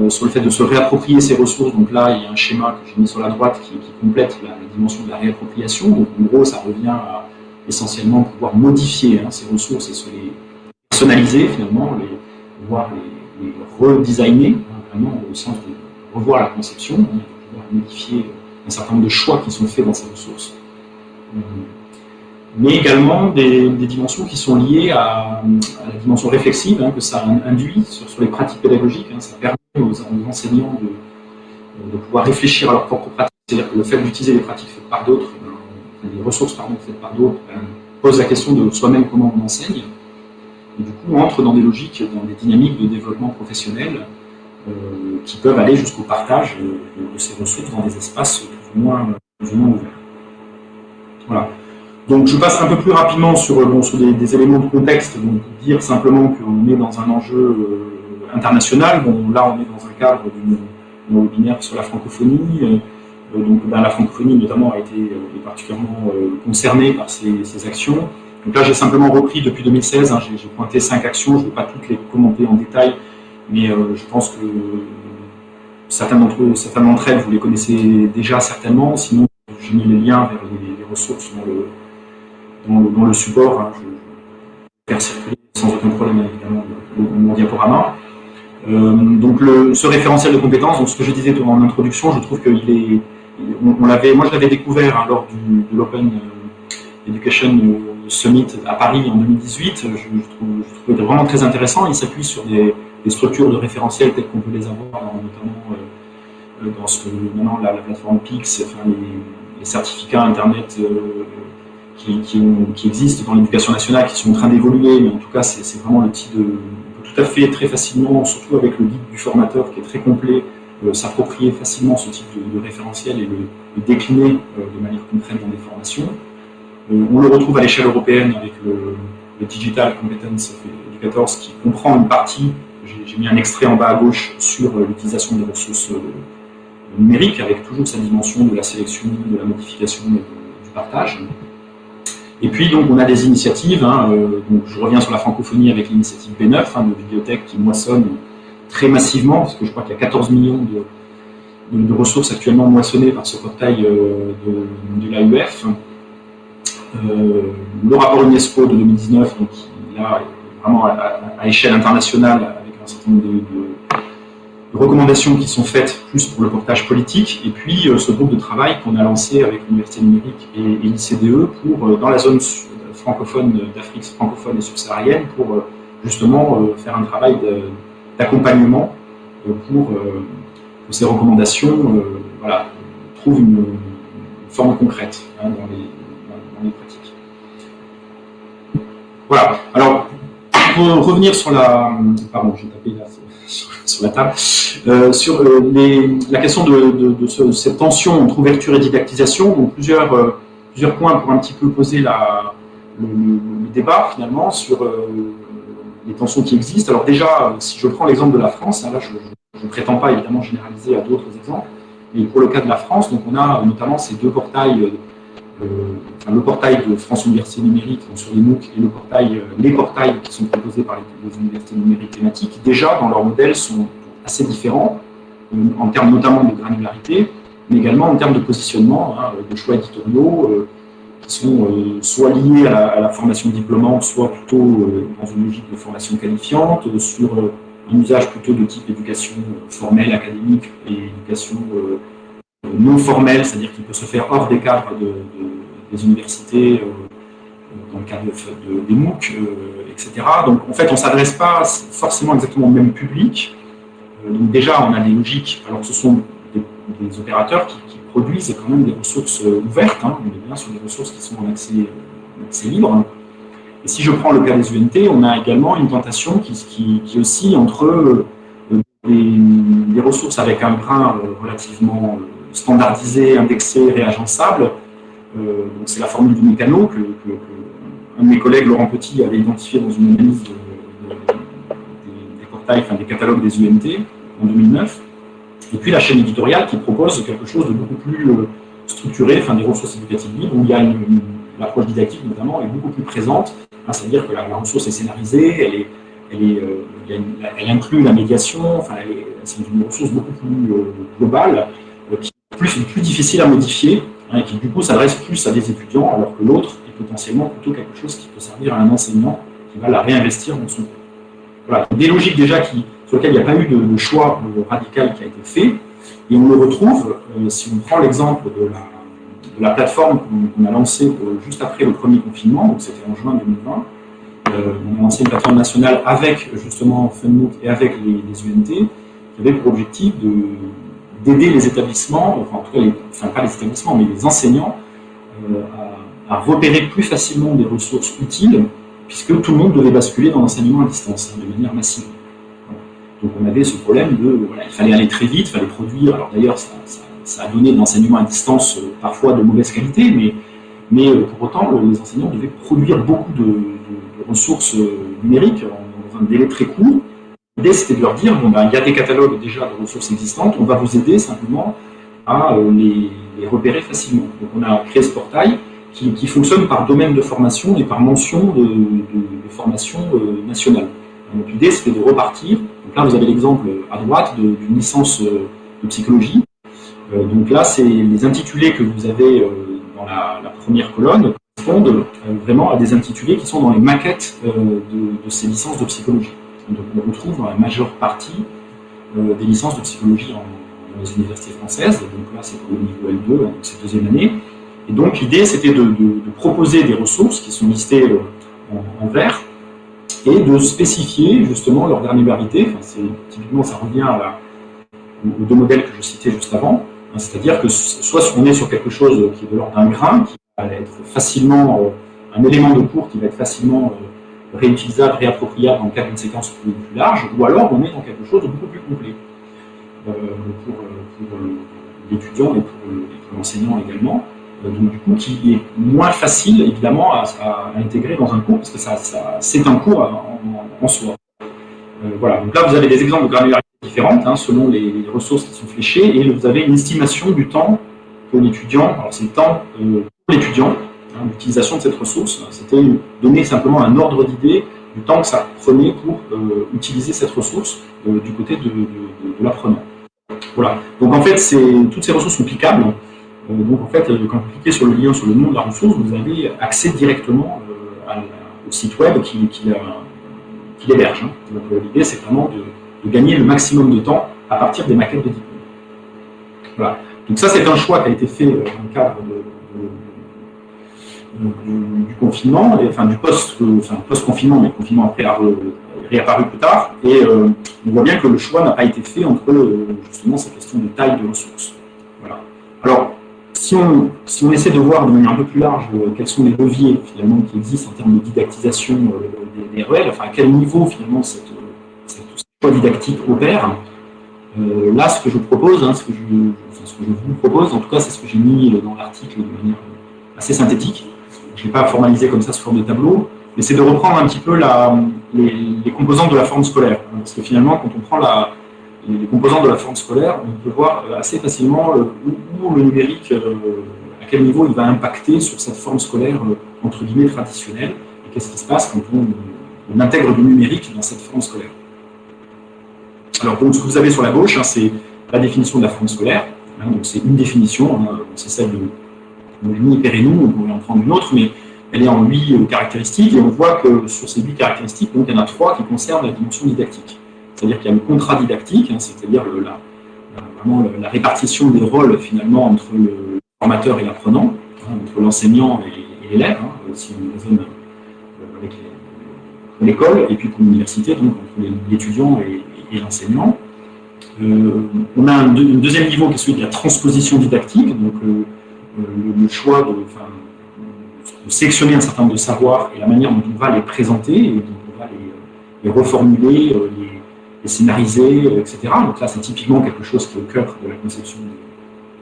Speaker 2: euh, sur le fait de se réapproprier ces ressources. Donc là, il y a un schéma que j'ai mis sur la droite qui, complète la, dimension de la réappropriation. Donc en gros, ça revient à essentiellement pouvoir modifier hein, ces ressources et se les personnaliser finalement, les, pouvoir les, redesigner, hein, vraiment au sens de revoir la conception, hein, pouvoir modifier un certain nombre de choix qui sont faits dans ces ressources. Euh, mais également des, dimensions qui sont liées à, la dimension réflexive que ça induit sur, les pratiques pédagogiques. ça permet aux, enseignants de, pouvoir réfléchir à leurs propres pratiques. C'est-à-dire que le fait d'utiliser les pratiques faites par d'autres, les ressources faites par d'autres, ben, pose la question de soi-même comment on enseigne. et du coup entrent dans des logiques, dans des dynamiques de développement professionnel qui peuvent aller jusqu'au partage de, ces ressources dans des espaces plus ou moins, ouverts. Voilà. Donc je passe un peu plus rapidement sur, des, éléments de contexte, donc dire simplement qu'on est dans un enjeu international. Bon, là on est dans un cadre d'un webinaire sur la francophonie. donc ben, la francophonie notamment a été particulièrement concernée par ces, actions. Donc là, j'ai simplement repris depuis 2016, hein, j'ai pointé cinq actions, je ne vais pas toutes les commenter en détail, mais euh, je pense que certaines d'entre elles, vous les connaissez déjà certainement, sinon j'ai mis les liens vers les, ressources dans le, dans le, support, hein, je, vais faire circuler sans aucun problème évidemment mon diaporama. Euh, donc le, ce référentiel de compétences, donc ce que je disais en introduction, je trouve qu'il est, on, l'avait, moi je l'avais découvert hein, lors du, de l'Open Education Summit à Paris en 2018, je, je, trouvais vraiment très intéressant. Il s'appuie sur des, structures de référentiel telles qu'on peut les avoir, notamment euh, dans ce que maintenant la, plateforme PIX, enfin, les, certificats Internet euh, qui, existent dans l'éducation nationale, qui sont en train d'évoluer, mais en tout cas, c'est vraiment le type de. On peut tout à fait, très facilement, surtout avec le guide du formateur qui est très complet, euh, s'approprier facilement ce type de, référentiel et le, décliner de manière concrète dans des formations. Euh, on le retrouve à l'échelle européenne avec le, Digital Competence Educators qui comprend une partie, j'ai mis un extrait en bas à gauche sur euh, l'utilisation des ressources euh, numériques avec toujours sa dimension de la sélection, de la modification et du partage. Et puis donc on a des initiatives, hein, donc je reviens sur la francophonie avec l'initiative B9 hein, de bibliothèque qui moissonne très massivement, parce que je crois qu'il y a 14 millions de, ressources actuellement moissonnées par ce portail de, de l'AUF. Euh, le rapport UNESCO de 2019, donc, là, vraiment à, échelle internationale, avec un certain nombre de, recommandations qui sont faites plus pour le portage politique, et puis euh, ce groupe de travail qu'on a lancé avec l'Université numérique et, l'ICDE pour, euh, dans la zone francophone d'Afrique francophone et subsaharienne, pour justement faire un travail d'accompagnement pour que ces recommandations voilà, trouvent une, forme concrète hein, dans les pratique. Voilà. Alors, pour revenir sur la... Pardon, j'ai tapé là sur, la table. Euh, sur euh, les, la question de, cette tension entre ouverture et didactisation, donc plusieurs, euh, plusieurs points pour un petit peu poser la, le, débat finalement sur les tensions qui existent. Alors déjà, si je prends l'exemple de la France, hein, là je ne prétends pas évidemment généraliser à d'autres exemples, mais pour le cas de la France, donc on a notamment ces deux portails le portail de France Université Numérique sur les MOOC et euh, les portails qui sont proposés par les, universités numériques thématiques, déjà dans leur modèle sont assez différents, euh, en termes notamment de granularité, mais également en termes de positionnement, hein, de choix éditoriaux, euh, qui sont soit liés à la, formation diplômante, soit plutôt dans une logique de formation qualifiante, sur un usage plutôt de type éducation formelle, académique, et éducation non formelle, c'est-à-dire qui peut se faire hors des cadres de des universités, euh, dans le cadre de, des MOOC, euh, etc. Donc en fait, on ne s'adresse pas forcément exactement au même public. Euh, donc déjà, on a des logiques, alors que ce sont des, opérateurs qui, produisent quand même des ressources ouvertes, hein. on est bien sur des ressources qui sont en accès, libre. Et si je prends le cas des UNT, on a également une tentation qui, qui, qui oscille entre des, ressources avec un grain relativement standardisé, indexé, réagençable, euh, c'est la formule du mécano que, un de mes collègues, Laurent Petit, avait identifié dans une analyse des, portails, enfin, des catalogues des UNT en 2009. Et puis la chaîne éditoriale qui propose quelque chose de beaucoup plus euh, structuré, enfin des ressources éducatives libres, où il y a une, l'approche didactique notamment est beaucoup plus présente, hein, c'est-à-dire que la, ressource est scénarisée, elle, euh, inclut la médiation, c'est une ressource beaucoup plus globale, plus, plus difficile à modifier, Hein, qui du coup s'adresse plus à des étudiants, alors que l'autre est potentiellement plutôt quelque chose qui peut servir à un enseignant qui va la réinvestir dans son cours. Voilà, des logiques déjà qui, sur lesquelles il n'y a pas eu de, choix euh, radical qui a été fait, et on le retrouve, euh, si on prend l'exemple de la, plateforme qu'on a lancée euh, juste après le premier confinement, donc c'était en juin 2020, on a lancé une plateforme nationale avec justement FunMOOC et avec les, les UNT, qui avait pour objectif de, d'aider les établissements, enfin en tout cas, pas les établissements, mais les enseignants, euh, à, repérer plus facilement des ressources utiles puisque tout le monde devait basculer dans l'enseignement à distance, hein, de manière massive. Donc on avait ce problème de, il fallait aller très vite, il fallait produire, alors d'ailleurs ça, a donné de l'enseignement à distance euh, parfois de mauvaise qualité, mais, euh, pour autant les enseignants devaient produire beaucoup de, ressources euh, numériques dans un délai très court. L'idée c'était de leur dire, bon ben, il y a des catalogues déjà de ressources existantes, on va vous aider simplement à les, repérer facilement. Donc on a créé ce portail qui, fonctionne par domaine de formation et par mention de, formation nationale. Donc l'idée c'était de repartir là, vous avez l'exemple à droite d'une licence euh, de psychologie. Euh, donc là, c'est les intitulés que vous avez euh, dans la, première colonne correspondent vraiment à des intitulés qui sont dans les maquettes de, ces licences de psychologie. Donc on retrouve dans la majeure partie des licences de psychologie dans les universités françaises. Donc là, c'est le niveau L2, donc c'est deuxième année. Et donc l'idée, c'était de, proposer des ressources qui sont listées en vert, et de spécifier justement leur granularité. Enfin, typiquement, ça revient aux deux modèles que je citais juste avant. Hein, c'est-à-dire que soit on est sur quelque chose qui est de l'ordre d'un grain, qui va être facilement euh, un élément de cours qui va être facilement euh, réutilisable, réappropriable dans le cadre d'une séquence plus, large, ou alors on est dans quelque chose de beaucoup plus complet euh, pour, l'étudiant et pour l'enseignant également. Euh, donc du coup qui est moins facile évidemment à, intégrer dans un cours parce que ça, c'est un cours en, soi. Euh, voilà, donc là vous avez des exemples de granularité différentes hein, selon les, ressources qui sont fléchées et vous avez une estimation du temps pour l'étudiant, alors c'est le temps euh, pour l'étudiant, hein, l'utilisation de cette ressource, c'était donner simplement un ordre d'idée du temps que ça prenait pour utiliser cette ressource du côté de, de l'apprenant. Voilà, donc en fait toutes ces ressources sont cliquables, euh, donc en fait, quand vous cliquez sur le lien sur le nom de la ressource, vous avez accès directement euh, au site web qui, qui, l'héberge. Hein. Euh, l'idée, c'est vraiment de, gagner le maximum de temps à partir des maquettes de diplôme. Voilà. Donc ça, c'est un choix qui a été fait dans le cadre du, confinement, enfin du post-confinement, mais le confinement après a réapparu plus tard. Et on voit bien que le choix n'a pas été fait entre justement cette question de taille de ressources. Voilà. Alors, si on, si on, essaie de voir de manière un peu plus large euh, quels sont les leviers finalement qui existent en termes de didactisation euh, des, REL, enfin à quel niveau finalement cette, choix didactique opère, euh, là ce que je propose, hein, ce, que je, ce, que je, vous propose, en tout cas c'est ce que j'ai mis dans l'article de manière assez synthétique, je ne pas formalisé comme ça sous forme de tableau, mais c'est de reprendre un petit peu les, les, composantes de la forme scolaire, parce que finalement quand on prend les composants de la forme scolaire, on peut voir euh, assez facilement euh, où, le numérique, euh, à quel niveau il va impacter sur cette forme scolaire entre guillemets traditionnelle, et qu'est-ce qui se passe quand on, intègre du numérique dans cette forme scolaire? Alors, donc, ce que vous avez sur la gauche, hein, c'est la définition de la forme scolaire. Hein, donc, c'est une définition, hein, c'est celle de On pourrait en prendre une autre, mais elle est en huit caractéristiques, et on voit que sur ces huit caractéristiques, donc, il y en a trois qui concernent la dimension didactique. C'est-à-dire qu'il y a le contrat didactique, hein, c'est-à-dire la, répartition des rôles finalement entre le formateur et l'apprenant, hein, entre l'enseignant et, l'élève, hein, si on raisonne euh, avec l'école, et puis pour l'université, donc entre l'étudiant et, l'enseignant. Euh, on a un, deuxième niveau qui est celui de la transposition didactique, donc euh, le, choix de, sélectionner un certain nombre de savoirs et la manière dont on va les présenter, et dont on va les, reformuler, les, les scénariser, euh, etc. Donc là, c'est typiquement quelque chose qui est au cœur de la conception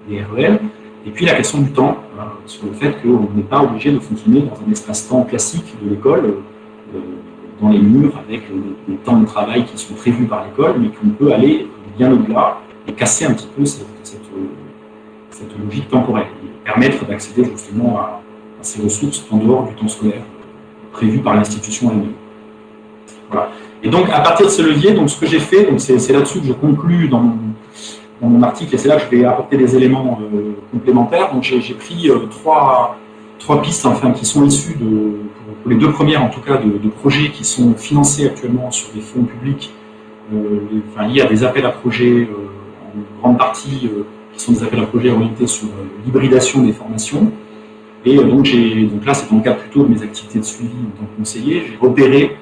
Speaker 2: des REL. Et puis la question du temps, hein, sur le fait qu'on n'est pas obligé de fonctionner dans un espace-temps classique de l'école, euh, dans les murs, avec les temps de travail qui sont prévus par l'école, mais qu'on peut aller bien au-delà et casser un petit peu cette, logique temporelle, permettre d'accéder justement à, ces ressources en dehors du temps scolaire prévu par l'institution elle-même. Voilà. Et donc, à partir de ce levier, donc, ce que j'ai fait, c'est là-dessus que je conclus dans mon, article, et c'est là que je vais apporter des éléments euh, complémentaires. Donc, j'ai pris euh, trois, trois pistes enfin, qui sont issues, de, pour, les deux premières en tout cas, de, projets qui sont financés actuellement sur des fonds publics, euh, enfin, liés à des appels à projets, en grande partie qui sont des appels à projets orientés sur l'hybridation des formations. Et donc, donc là, c'est dans le cadre plutôt de mes activités de suivi en tant que conseiller, j'ai repéré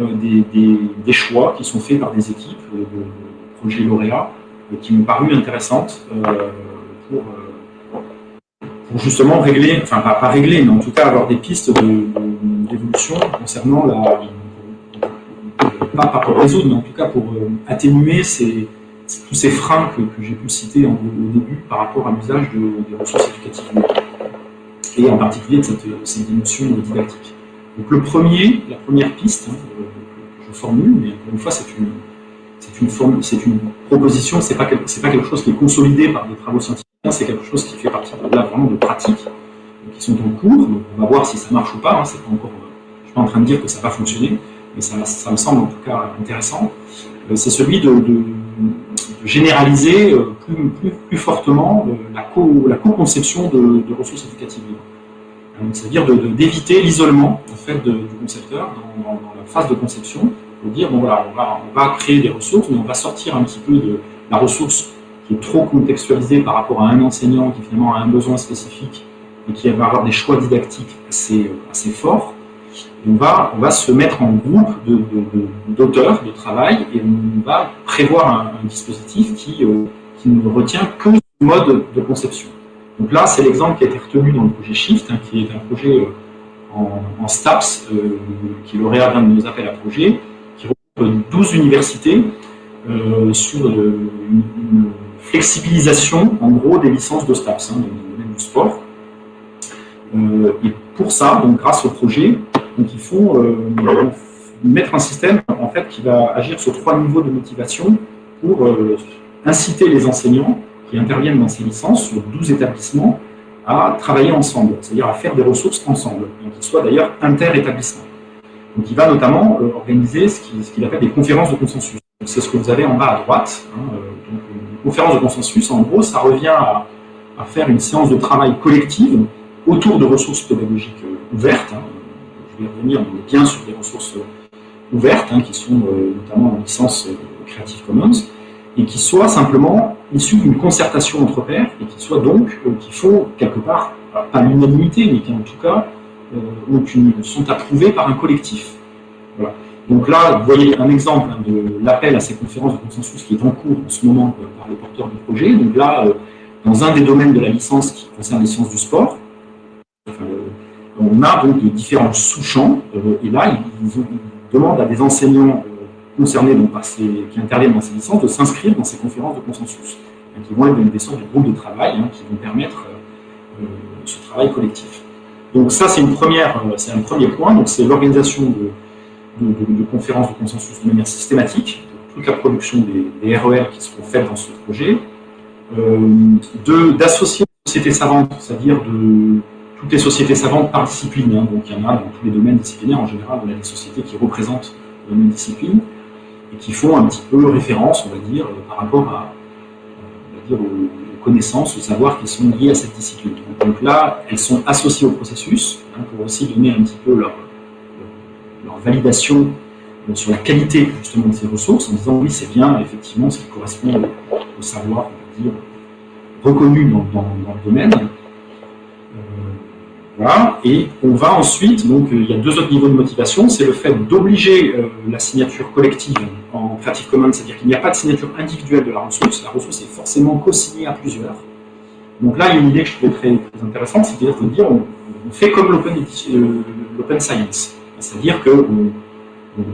Speaker 2: euh, des, choix qui sont faits par des équipes de, projets lauréats euh, qui m'ont paru intéressantes euh, pour, justement régler, enfin pas, régler, mais en tout cas avoir des pistes d'évolution concernant la, pas, pour résoudre, mais en tout cas pour atténuer ces, tous ces freins que, j'ai pu citer au début par rapport à l'usage des ressources éducatives et en particulier de cette, cette dimension didactique. Donc le premier, la première piste hein, que je formule, mais encore une fois c'est une, c'est proposition, c'est pas, pas quelque chose qui est consolidé par des travaux scientifiques, c'est quelque chose qui fait partie de, là, vraiment de pratiques qui sont en cours, on va voir si ça marche ou pas, hein, pas encore, je ne suis pas en train de dire que ça va fonctionner, mais ça, me semble en tout cas intéressant, euh, c'est celui de, généraliser euh, plus, plus, fortement euh, la co-conception co de, de, ressources éducatives c'est-à-dire d'éviter l'isolement en fait, du concepteur dans, la phase de conception, pour dire bon voilà, on va, on va créer des ressources, mais on va sortir un petit peu de la ressource qui est trop contextualisée par rapport à un enseignant qui finalement a un besoin spécifique et qui va avoir des choix didactiques assez, assez forts. On va, se mettre en groupe d'auteurs de, travail et on va prévoir un, dispositif qui, euh, qui ne retient que ce mode de conception. Donc là, c'est l'exemple qui a été retenu dans le projet Shift, hein, qui est un projet euh, en, STAPS, euh, qui est lauréat d'un de nos appels à projets, qui regroupe 12 universités sur une, flexibilisation, en gros, des licences de STAPS, hein, dans domaine du sport. et pour ça, donc grâce au projet, donc ils font mettre un système en fait, qui va agir sur trois niveaux de motivation pour inciter les enseignants qui interviennent dans ces licences sur 12 établissements à travailler ensemble, c'est-à-dire à faire des ressources ensemble, qui soient d'ailleurs inter-établissements. Donc il va notamment euh, organiser ce qu'il appelle des conférences de consensus. C'est ce que vous avez en bas à droite. Hein, euh, donc, une conférence de consensus, en gros, ça revient à, faire une séance de travail collective autour de ressources pédagogiques euh, ouvertes. Hein. Je vais revenir bien sur des ressources ouvertes, hein, qui sont notamment en licence Creative Commons, et qui soient simplement issus d'une concertation entre pairs et qui soient donc, euh, qui font quelque part, pas l'unanimité, mais qui en tout cas euh, sont approuvés par un collectif. Donc là, vous voyez un exemple hein, de l'appel à ces conférences de consensus qui est en cours en ce moment euh, par les porteurs du projet. Donc là, dans un des domaines de la licence qui concerne les sciences du sport, on a donc différents sous-champs, et là, ils, demandent à des enseignants concernés par ces, qui interviennent dans ces licences de s'inscrire dans ces conférences de consensus, qui vont être des sortes de groupes de travail hein, qui vont permettre euh, ce travail collectif. Donc ça, c'est euh, un premier point. Donc c'est l'organisation de, conférences de consensus de manière systématique, toute la production des, RER e qui seront faites dans ce projet, euh, d'associer les sociétés savantes, c'est-à-dire de toutes les sociétés savantes par discipline. Hein. donc il y en a dans tous les domaines disciplinaires en général, on a des sociétés qui représentent une discipline et qui font un petit peu référence, on va dire, euh, par rapport à, dire, aux, connaissances, aux savoirs qui sont liés à cette discipline. Donc, là, elles sont associées au processus hein, pour aussi donner un petit peu leur, validation euh, sur la qualité justement de ces ressources, en disant oui, c'est bien effectivement ce qui correspond au, savoir, on va reconnu dans le domaine, voilà. Et on va ensuite, donc euh, il y a deux autres niveaux de motivation, c'est le fait d'obliger euh, la signature collective en Creative Commons, c'est-à-dire qu'il n'y a pas de signature individuelle de la ressource, la ressource est forcément co-signée à plusieurs. Donc là, il y a une idée que je trouvais très, intéressante, c'est-à-dire de dire on, fait comme euh, l'open science, c'est-à-dire qu'on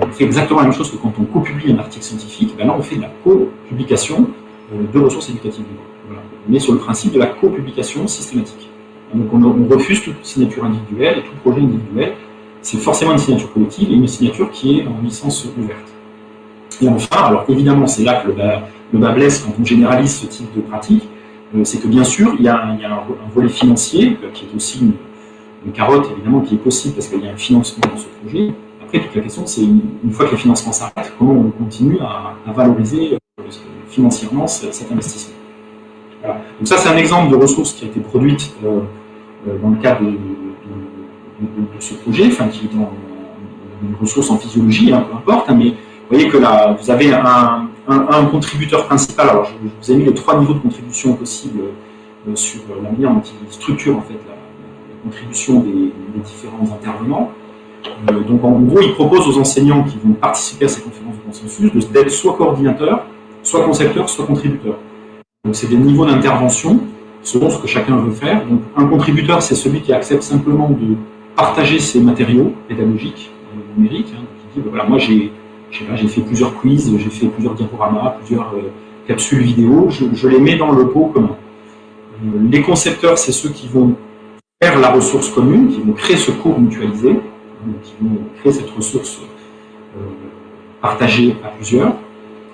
Speaker 2: on fait exactement la même chose que quand on co-publie un article scientifique, ben là on fait de la co-publication de ressources éducatives. On est sur le principe de la co-publication systématique. Donc on, refuse toute signature individuelle et tout projet individuel. C'est forcément une signature collective et une signature qui est en licence ouverte. Et enfin, alors évidemment, c'est là que le bas, blesse quand on généralise ce type de pratique, euh, c'est que bien sûr, il y a, un, volet financier euh, qui est aussi une, carotte, évidemment, qui est possible parce qu'il y a un financement dans ce projet. Après, toute la question, c'est une, fois que les financements s'arrêtent, comment on continue à, valoriser euh, financièrement cet investissement. Donc ça, c'est un exemple de ressource qui a été produite euh, euh, dans le cadre de, ce projet, enfin qui est une ressource en physiologie, hein, peu importe, hein, mais vous voyez que là, vous avez un, contributeur principal. Alors, je, vous ai mis les trois niveaux de contribution possibles euh, sur la manière dont il structure en fait la, contribution des, différents intervenants. donc, en gros, il propose aux enseignants qui vont participer à ces conférences de consensus d'être soit coordinateurs, soit concepteurs, soit contributeurs. C'est des niveaux d'intervention selon ce que chacun veut faire. Donc un contributeur, c'est celui qui accepte simplement de partager ses matériaux pédagogiques numériques. Hein, dit, ben voilà, moi j'ai fait plusieurs quiz, j'ai fait plusieurs diaporamas, plusieurs capsules vidéo, je, les mets dans le pot commun. les concepteurs, c'est ceux qui vont faire la ressource commune, qui vont créer ce cours mutualisé, qui vont créer cette ressource partagée à plusieurs.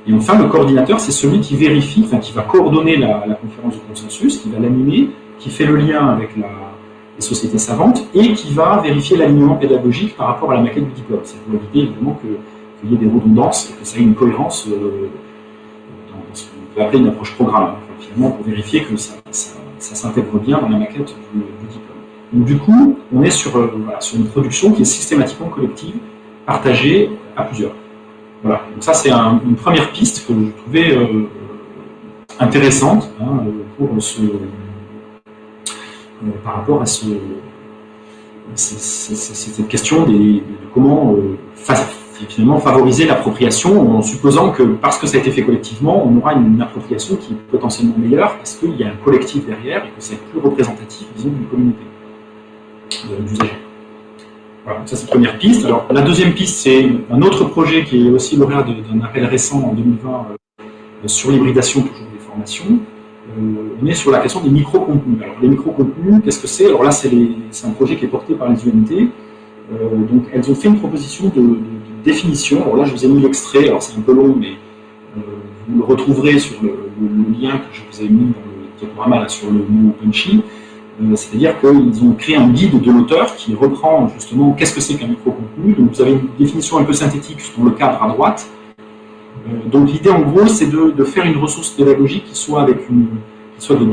Speaker 2: Et enfin, le coordinateur, c'est celui qui vérifie, enfin qui va coordonner la, conférence de consensus, qui va l'animer, qui fait le lien avec les sociétés savantes et qui va vérifier l'alignement pédagogique par rapport à la maquette du diplôme. C'est pour éviter évidemment qu'il y ait des redondances et que ça ait une cohérence euh, dans ce qu'on peut appeler une approche programme. finalement, pour vérifier que ça, s'intègre bien dans la maquette du, diplôme. Donc du coup, on est euh, sur une production qui est systématiquement collective, partagée à plusieurs. Voilà, donc ça c'est une première piste que je trouvais euh, intéressante hein, pour euh, par rapport à ce, cette question de comment euh, finalement favoriser l'appropriation en supposant que parce que ça a été fait collectivement, on aura une, appropriation qui est potentiellement meilleure parce qu'il y a un collectif derrière et que c'est plus représentatif, disons, d'une communauté d'usagers. Voilà, ça c'est la première piste. Alors la deuxième piste, c'est un autre projet qui est aussi lauréat d'un appel récent en 2020 euh, sur l'hybridation toujours des formations. Euh, on est sur la question des micro-contenus. Alors les micro-contenus, qu'est-ce que c'est? Alors là, c'est un projet qui est porté par les UMT. Euh, donc elles ont fait une proposition de, définition. Alors là, je vous ai mis l'extrait, alors c'est un peu long, mais vous le retrouverez sur le, lien que je vous ai mis dans le diaporama sur le mot punchy. Euh, c'est-à-dire qu'ils ont créé un guide de l'auteur qui reprend justement qu'est-ce que c'est qu'un micro-contenu. Donc vous avez une définition un peu synthétique sur le cadre à droite. Euh, donc l'idée en gros c'est de, faire une ressource pédagogique qui soit avec une soit de,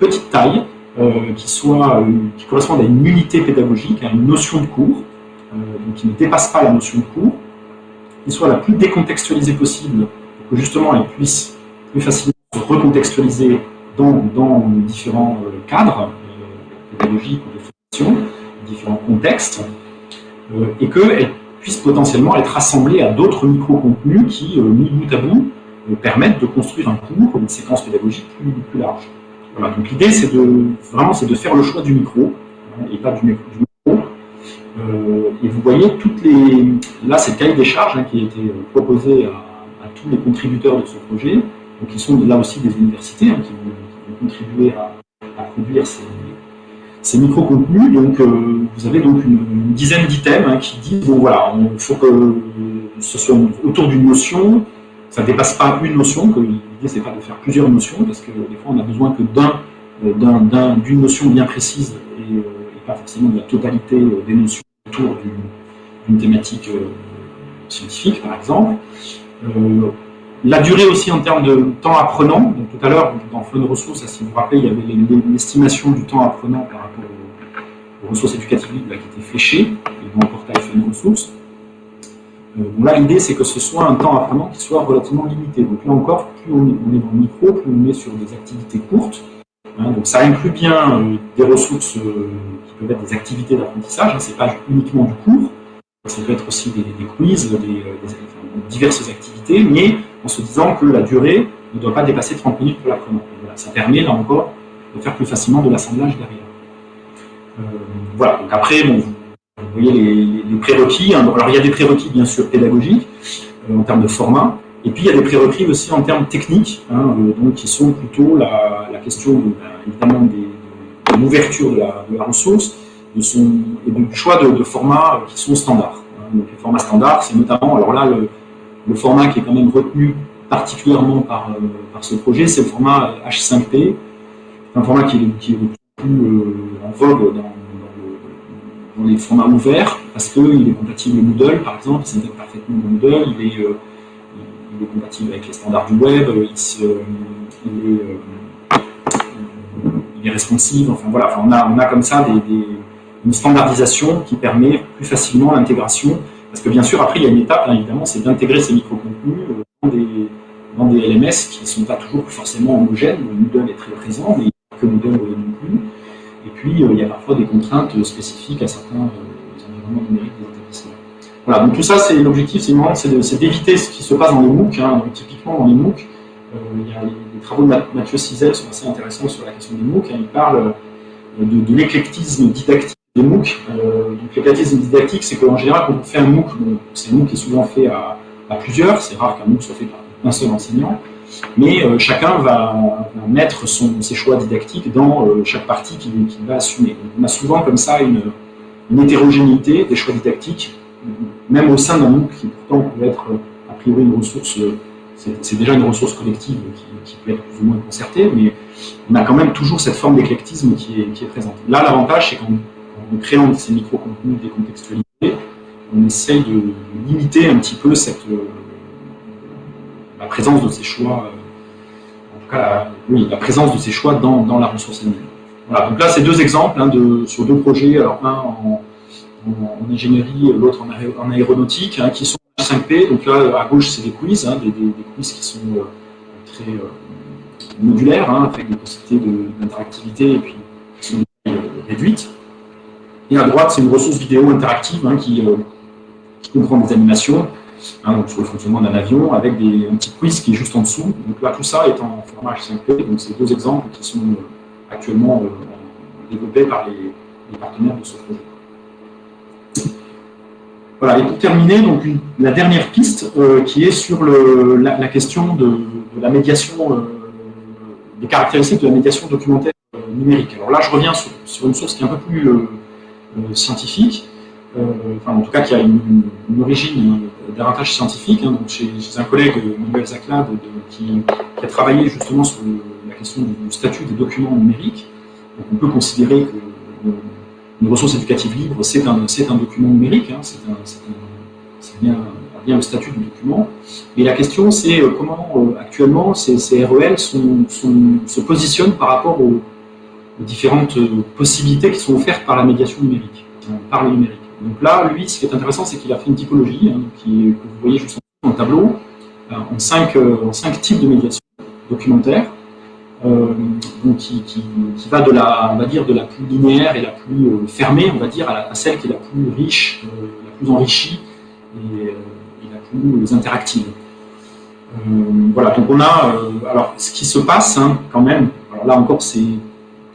Speaker 2: petite taille, euh, qui soit qui corresponde à une unité pédagogique, à une notion de cours, donc qui ne dépasse pas la notion de cours, qui soit la plus décontextualisée possible pour que justement elle puisse plus facilement se recontextualiser dans, dans différents cadres ou de formation, différents contextes, euh, et qu'elle puisse potentiellement être assemblée à d'autres micro-contenus qui, euh, mis bout à bout, euh, permettent de construire un cours, une séquence pédagogique plus, large. Voilà, donc l'idée, c'est de, vraiment, de faire le choix du micro, hein, et pas du, micro. et vous voyez toutes les... Là, c'est le cahier des charges hein, qui a été proposé à, tous les contributeurs de ce projet, donc ils sont là aussi des universités hein, qui, vont, contribuer à produire ces, ces micro-contenus. Donc, euh, vous avez donc une, dizaine d'items hein, qui disent bon voilà, il faut que ce soit autour d'une notion, ça ne dépasse pas une notion, l'idée c'est pas de faire plusieurs notions, parce que des fois on a besoin que euh, d'une notion bien précise et, euh, pas forcément de la totalité des notions autour d'une thématique scientifique, par exemple. La durée aussi en termes de temps apprenant. Donc, tout à l'heure, dans de ressources, si vous vous rappelez, il y avait l'estimation du temps apprenant par rapport aux, ressources éducatives qui était fléchée, dans le portail de ressources. Euh, là, l'idée, c'est que ce soit un temps apprenant qui soit relativement limité. Donc là encore, plus on est, dans le micro, plus on est sur des activités courtes. Hein. donc ça inclut bien euh, des ressources euh, qui peuvent être des activités d'apprentissage, hein, c'est pas uniquement du cours, ça peut être aussi des, quiz, des, diverses activités, mais en se disant que la durée ne doit pas dépasser 30 minutes pour l'apprenant. Voilà, ça permet, là encore, de faire plus facilement de l'assemblage derrière. Euh, voilà, donc après, vous, voyez les, prérequis. Hein. alors, il y a des prérequis, bien sûr, pédagogiques, euh, en termes de format, et puis il y a des prérequis aussi en termes techniques, hein, euh, donc, qui sont plutôt la, question, ben, évidemment, de l'ouverture de, la, ressource, et du choix de, de formats qui sont standards. Hein. donc, les formats standards, c'est notamment, alors là, le, le format qui est quand même retenu particulièrement par, euh, ce projet, c'est le format H5P, un format qui est, le plus euh, en vogue dans, les formats ouverts, parce qu'il est compatible Moodle, par exemple, il s'intègre parfaitement dans Moodle, il est, euh, compatible avec les standards du web, il, est, est, responsive, enfin voilà, on, a, comme ça une standardisation qui permet plus facilement l'intégration parce que bien sûr, après, il y a une étape, évidemment, c'est d'intégrer ces micro-contenus euh, dans des, LMS qui ne sont pas toujours forcément homogènes. Moodle est très présent, mais que Moodle non plus. Et puis, euh, il y a parfois des contraintes spécifiques à certains euh, environnements numériques des établissements. Voilà, donc tout ça, c'est l'objectif, c'est d'éviter ce qui se passe dans les MOOC. Hein. Donc, typiquement, dans les MOOC, il y a les, travaux de Mathieu Cizel sont assez intéressants sur la question des MOOC. Hein. Il parle de, de l'éclectisme didactique des MOOC. donc l'éclectisme didactique, c'est qu'en général, quand on fait un MOOC, c'est un MOOC qui est souvent fait à, plusieurs, c'est rare qu'un MOOC soit fait par un seul enseignant, mais chacun va, mettre ses choix didactiques dans chaque partie qu'il va assumer. on a souvent comme ça une, hétérogénéité des choix didactiques, même au sein d'un MOOC qui pourtant peut être a priori une ressource c'est déjà une ressource collective qui, peut être plus ou moins concertée, mais on a quand même toujours cette forme d'éclectisme qui est, présente. Là, l'avantage, c'est qu'en créant ces micro-contenus décontextualisés, on essaye de, limiter un petit peu euh, la présence de ces choix, euh, en tout cas, présence de ces choix dans, la ressource elle-même. Voilà, donc là, c'est deux exemples hein, sur deux projets, alors un en, ingénierie, l'autre en, aéronautique, hein, qui sont 5P, donc là à gauche c'est des quiz, hein, des, quiz qui sont euh, très modulaires, avec des possibilités d'interactivité et puis qui sont réduites. Et à droite c'est une ressource vidéo interactive hein, qui, comprend des animations, donc sur le fonctionnement d'un avion, avec un petit quiz qui est juste en dessous. Donc là tout ça est en format H5P, donc c'est deux exemples qui sont actuellement développés par les partenaires de ce projet. Voilà, et pour terminer, donc la dernière piste euh, qui est sur la, question de, la médiation, euh, des caractéristiques de la médiation documentaire euh, numérique. Alors là, je reviens sur, une source qui est un peu plus scientifique, enfin en tout cas qui a une, origine davantage scientifique, hein, donc chez, un collègue, Manuel Zaclade, qui, a travaillé justement sur la question du statut des documents numériques. Donc on peut considérer que une ressource éducative libre, c'est un, document numérique, hein, c'est bien, le statut du document. Mais la question, c'est euh, comment euh, actuellement ces, REL se positionnent par rapport aux, différentes euh, possibilités qui sont offertes par la médiation numérique, par le numérique. Donc là, lui, ce qui est intéressant, c'est qu'il a fait une typologie, hein, que vous voyez juste en dans le tableau, en cinq, en cinq types de médiation documentaire. Euh, qui, va de la, on va dire, de la plus linéaire et la plus euh, fermée, on va dire, à, celle qui est la plus riche, euh, la plus enrichie et, la plus interactive. voilà, donc on a, alors ce qui se passe hein, quand même, alors là encore c'est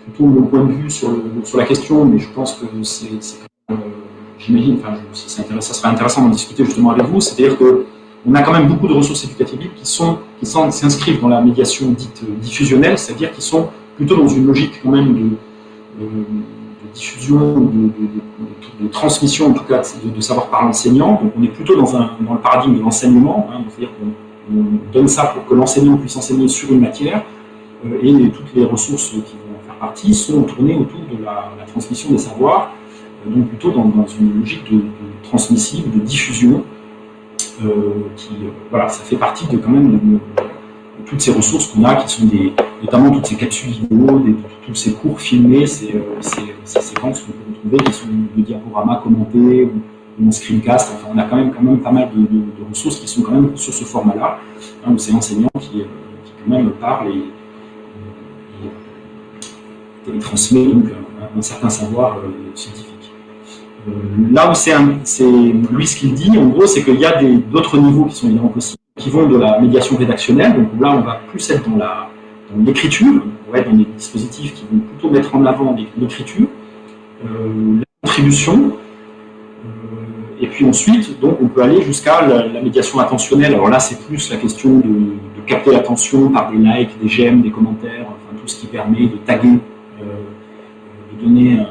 Speaker 2: plutôt mon point de vue sur, la question, mais je pense que c'est, j'imagine, enfin, ça, serait intéressant d'en discuter justement avec vous, c'est-à-dire que on a quand même beaucoup de ressources éducatives qui sont qui s'inscrivent dans la médiation dite euh, diffusionnelle, c'est-à-dire qui sont plutôt dans une logique quand même de, diffusion, de, transmission en tout cas de, savoir par l'enseignant. Donc on est plutôt dans, un, dans le paradigme de l'enseignement, hein, c'est-à-dire qu'on donne ça pour que l'enseignant puisse enseigner sur une matière, euh, et toutes les ressources qui partie sont tournées autour de la, transmission des savoirs, euh, donc plutôt dans, une logique de, transmissive, de diffusion, euh, qui, euh, voilà, ça fait partie de quand même de, toutes ces ressources qu'on a, qui sont des, notamment toutes ces capsules vidéo, tous ces cours filmés, ces, ces, ces séquences qu'on peut retrouver, qui sont de diaporamas commentés ou, en screencast. Enfin, on a quand même, quand même pas mal de, ressources qui sont quand même sur ce format-là, hein, où c'est l'enseignant qui, qui, quand même parle et, et, transmet donc un, certain savoir scientifique. Euh, là où c'est lui ce qu'il dit, en gros, c'est qu'il y a d'autres niveaux qui sont évidemment possibles, qui vont de la médiation rédactionnelle, donc là on va plus être dans l'écriture, être dans des dispositifs qui vont plutôt mettre en avant l'écriture, euh, la contribution, euh, et puis ensuite, donc, on peut aller jusqu'à la, médiation attentionnelle. Alors là, c'est plus la question de, capter l'attention par des likes, des j'aime, des commentaires, enfin tout ce qui permet de taguer, donner un,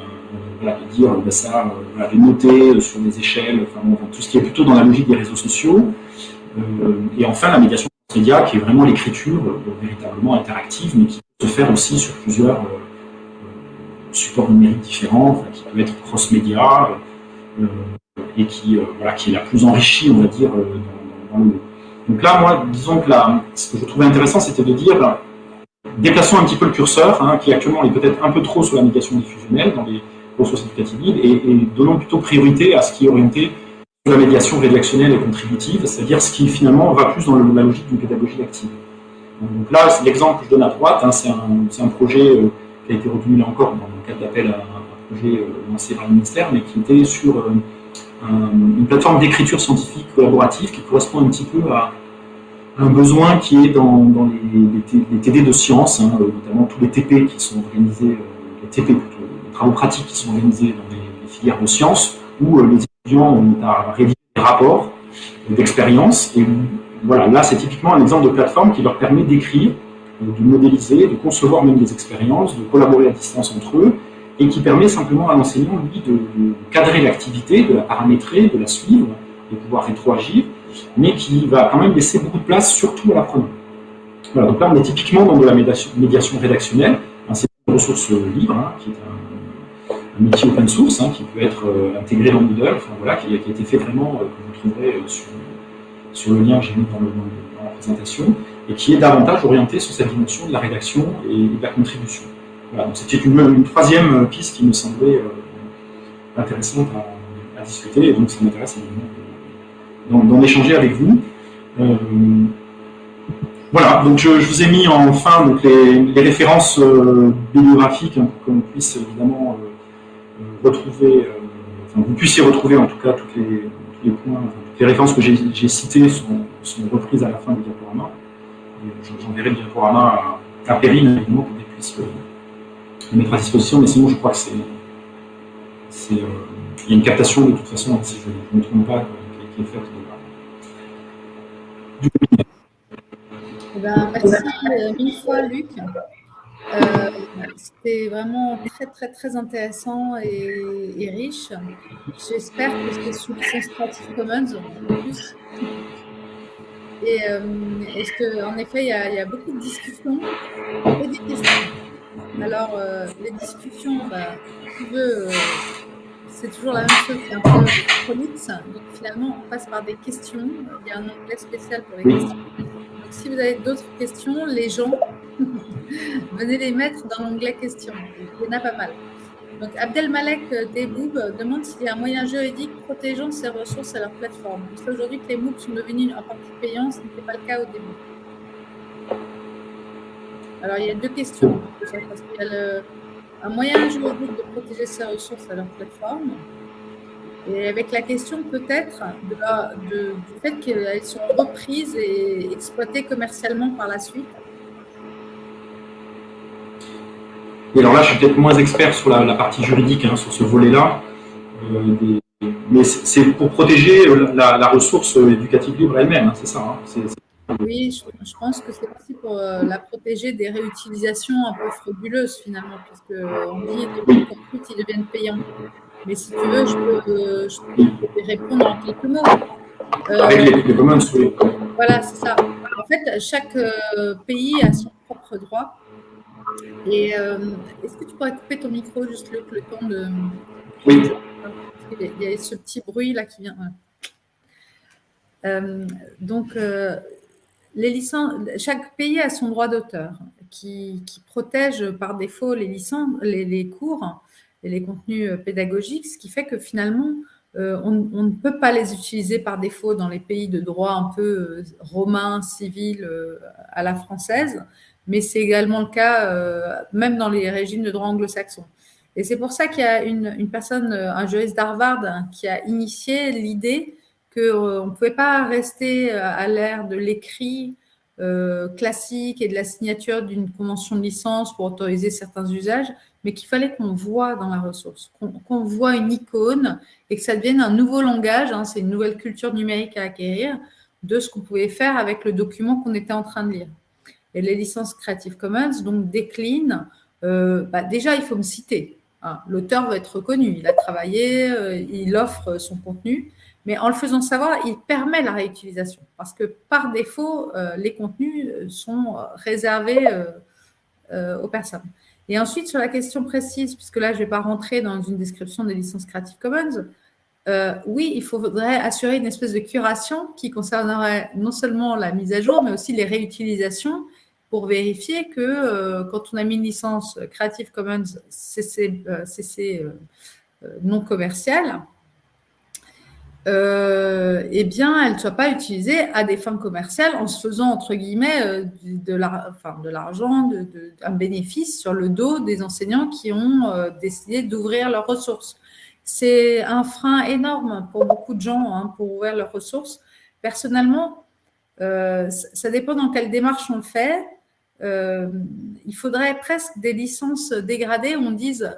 Speaker 2: de dire ben ça, euh, de noter euh, sur des échelles, enfin, tout ce qui est plutôt dans la logique des réseaux sociaux. Euh, et enfin, la médiation média qui est vraiment l'écriture véritablement interactive, mais qui peut se faire aussi sur plusieurs supports numériques différents, qui peut être cross-média, et qui, voilà, qui est la plus enrichie, on va dire, dans, le Donc là, moi, disons que là, ce que je trouvais intéressant, c'était de dire, ben, déplaçons un petit peu le curseur, hein, qui actuellement est peut-être un peu trop sur la médiation diffusionnelle, dans les ressources éducatives et, et, donnons plutôt priorité à ce qui est orienté sur la médiation rédactionnelle et contributive, c'est-à-dire ce qui finalement va plus dans la logique d'une pédagogie active. Donc là, l'exemple que je donne à droite, hein, c'est un, projet euh, qui a été retenu là encore dans le cadre d'appel à un projet euh, lancé par le ministère, mais qui était sur euh, une plateforme d'écriture scientifique collaborative qui correspond un petit peu à, un besoin qui est dans, les, les, TD de sciences, hein, notamment tous les TP qui sont organisés, les TP plutôt, travaux pratiques qui sont organisés dans les, filières de sciences où les étudiants ont à rédiger des rapports d'expérience. Et voilà, là, c'est typiquement un exemple de plateforme qui leur permet d'écrire, de modéliser, de concevoir même des expériences, de collaborer à distance entre eux, et qui permet simplement à l'enseignant, lui, de, cadrer l'activité, de la paramétrer, de la suivre, de pouvoir rétroagir, mais qui va quand même laisser beaucoup de place, surtout à l'apprenant. Voilà, donc là, on est typiquement dans de la médiation, rédactionnelle, c'est une ressource libre, hein, qui est un, un, outil open source, hein, qui peut être euh, intégré dans Moodle, voilà, qui, a été fait vraiment, euh, que vous trouverez euh, sur, le lien que j'ai mis dans, la présentation, et qui est davantage orienté sur cette dimension de la rédaction et de la contribution. Voilà, c'était une, troisième piste qui me semblait intéressante à, discuter, et donc ça m'intéresse d'en échanger avec vous. Voilà, donc je, vous ai mis en fin les, références euh, bibliographiques hein, pour que puisse évidemment euh, euh, retrouver, enfin, vous puissiez retrouver en tout cas toutes les, les points, les références que j'ai citées sont, reprises à la fin du diaporama. J'enverrai le diaporama à, à Perrine évidemment pour qu'elle puisse le mettre à disposition, mais sinon je crois que c'est. Il y a une captation de toute façon, si je ne me trompe pas, du webinaire.
Speaker 1: Eh ben, merci euh, mille fois, Luc. Euh, c'était vraiment très, très, très intéressant et, riche. J'espère que c'est sous licence Creative Commons en plus. Et euh, est-ce qu'en effet, il y, a, il y, a, beaucoup de discussions? Et des questions. Alors, les discussions, bah, tu veux, c'est toujours la même chose, c'est un peu chronique. Donc, finalement, on passe par des questions. Il y a un onglet spécial pour les questions si vous avez d'autres questions, les gens, [LAUGHS] venez les mettre dans l'onglet questions. Il y en a pas mal. Donc, Abdelmalek Deboub demande s'il y a un moyen juridique protégeant ces ressources à leur plateforme. Parce qu'aujourd'hui que les MOOC sont devenus en partie payants, ce n'était pas le cas au début. Alors, il y a deux questions. Parce qu'il y a un moyen juridique de protéger ces ressources à leur plateforme. Et avec la question peut-être du fait qu'elles sont reprises et exploitées commercialement par la suite.
Speaker 2: Et alors là, je suis peut-être moins expert sur la, partie juridique, hein, sur ce volet-là. Euh, mais c'est pour protéger la, ressource éducative libre elle-même, hein, c'est ça.
Speaker 1: Hein, oui, je, pense que c'est aussi pour euh, la protéger des réutilisations un peu frauduleuses finalement, puisqu'on dit que les comptes ils deviennent payants. Mais si tu veux, je peux, je peux répondre en quelques mots.
Speaker 2: Euh, Avec les, commons, oui.
Speaker 1: Voilà, c'est ça. En fait, chaque euh, pays a son propre droit. Et euh, est-ce que tu pourrais couper ton micro juste le, le temps de.
Speaker 2: Oui.
Speaker 1: Il y a ce petit bruit là qui vient. donc, les licences, chaque pays a son droit d'auteur qui, protège par défaut les licences, les, cours et les contenus euh, pédagogiques, ce qui fait que finalement, euh, on, ne peut pas les utiliser par défaut dans les pays de droit un peu euh, romain, civil, à la française, mais c'est également le cas même dans les régimes de droit anglo-saxon. Et c'est pour ça qu'il y a une, personne, un juriste d'Harvard, hein, qui a initié l'idée qu'on ne pouvait pas rester à l'ère de l'écrit classique et de la signature d'une convention de licence pour autoriser certains usages, mais qu'il fallait qu'on voit dans la ressource, qu'on voit une icône et que ça devienne un nouveau langage, hein, c'est une nouvelle culture numérique à acquérir, de ce qu'on pouvait faire avec le document qu'on était en train de lire. Et les licences Creative Commons donc déclinent, euh, bah, déjà il faut me citer, hein. l'auteur va être reconnu, il a travaillé, euh, il offre son contenu, mais en le faisant savoir, il permet la réutilisation, parce que par défaut, euh, les contenus sont réservés aux personnes. Et ensuite, sur la question précise, puisque là, je ne vais pas rentrer dans une description des licences Creative Commons, euh, oui, il faudrait assurer une espèce de curation qui concernerait non seulement la mise à jour, mais aussi les réutilisations pour vérifier que euh, quand on a mis une licence Creative Commons CC, euh, non commerciale, euh, eh bien, elle ne soit pas utilisée à des fins commerciales en se faisant, entre guillemets, euh, de l'argent, un bénéfice sur le dos des enseignants qui ont euh, décidé d'ouvrir leurs ressources. C'est un frein énorme pour beaucoup de gens hein, pour ouvrir leurs ressources. Personnellement, ça dépend dans quelle démarche on le fait. il faudrait presque des licences dégradées où on dise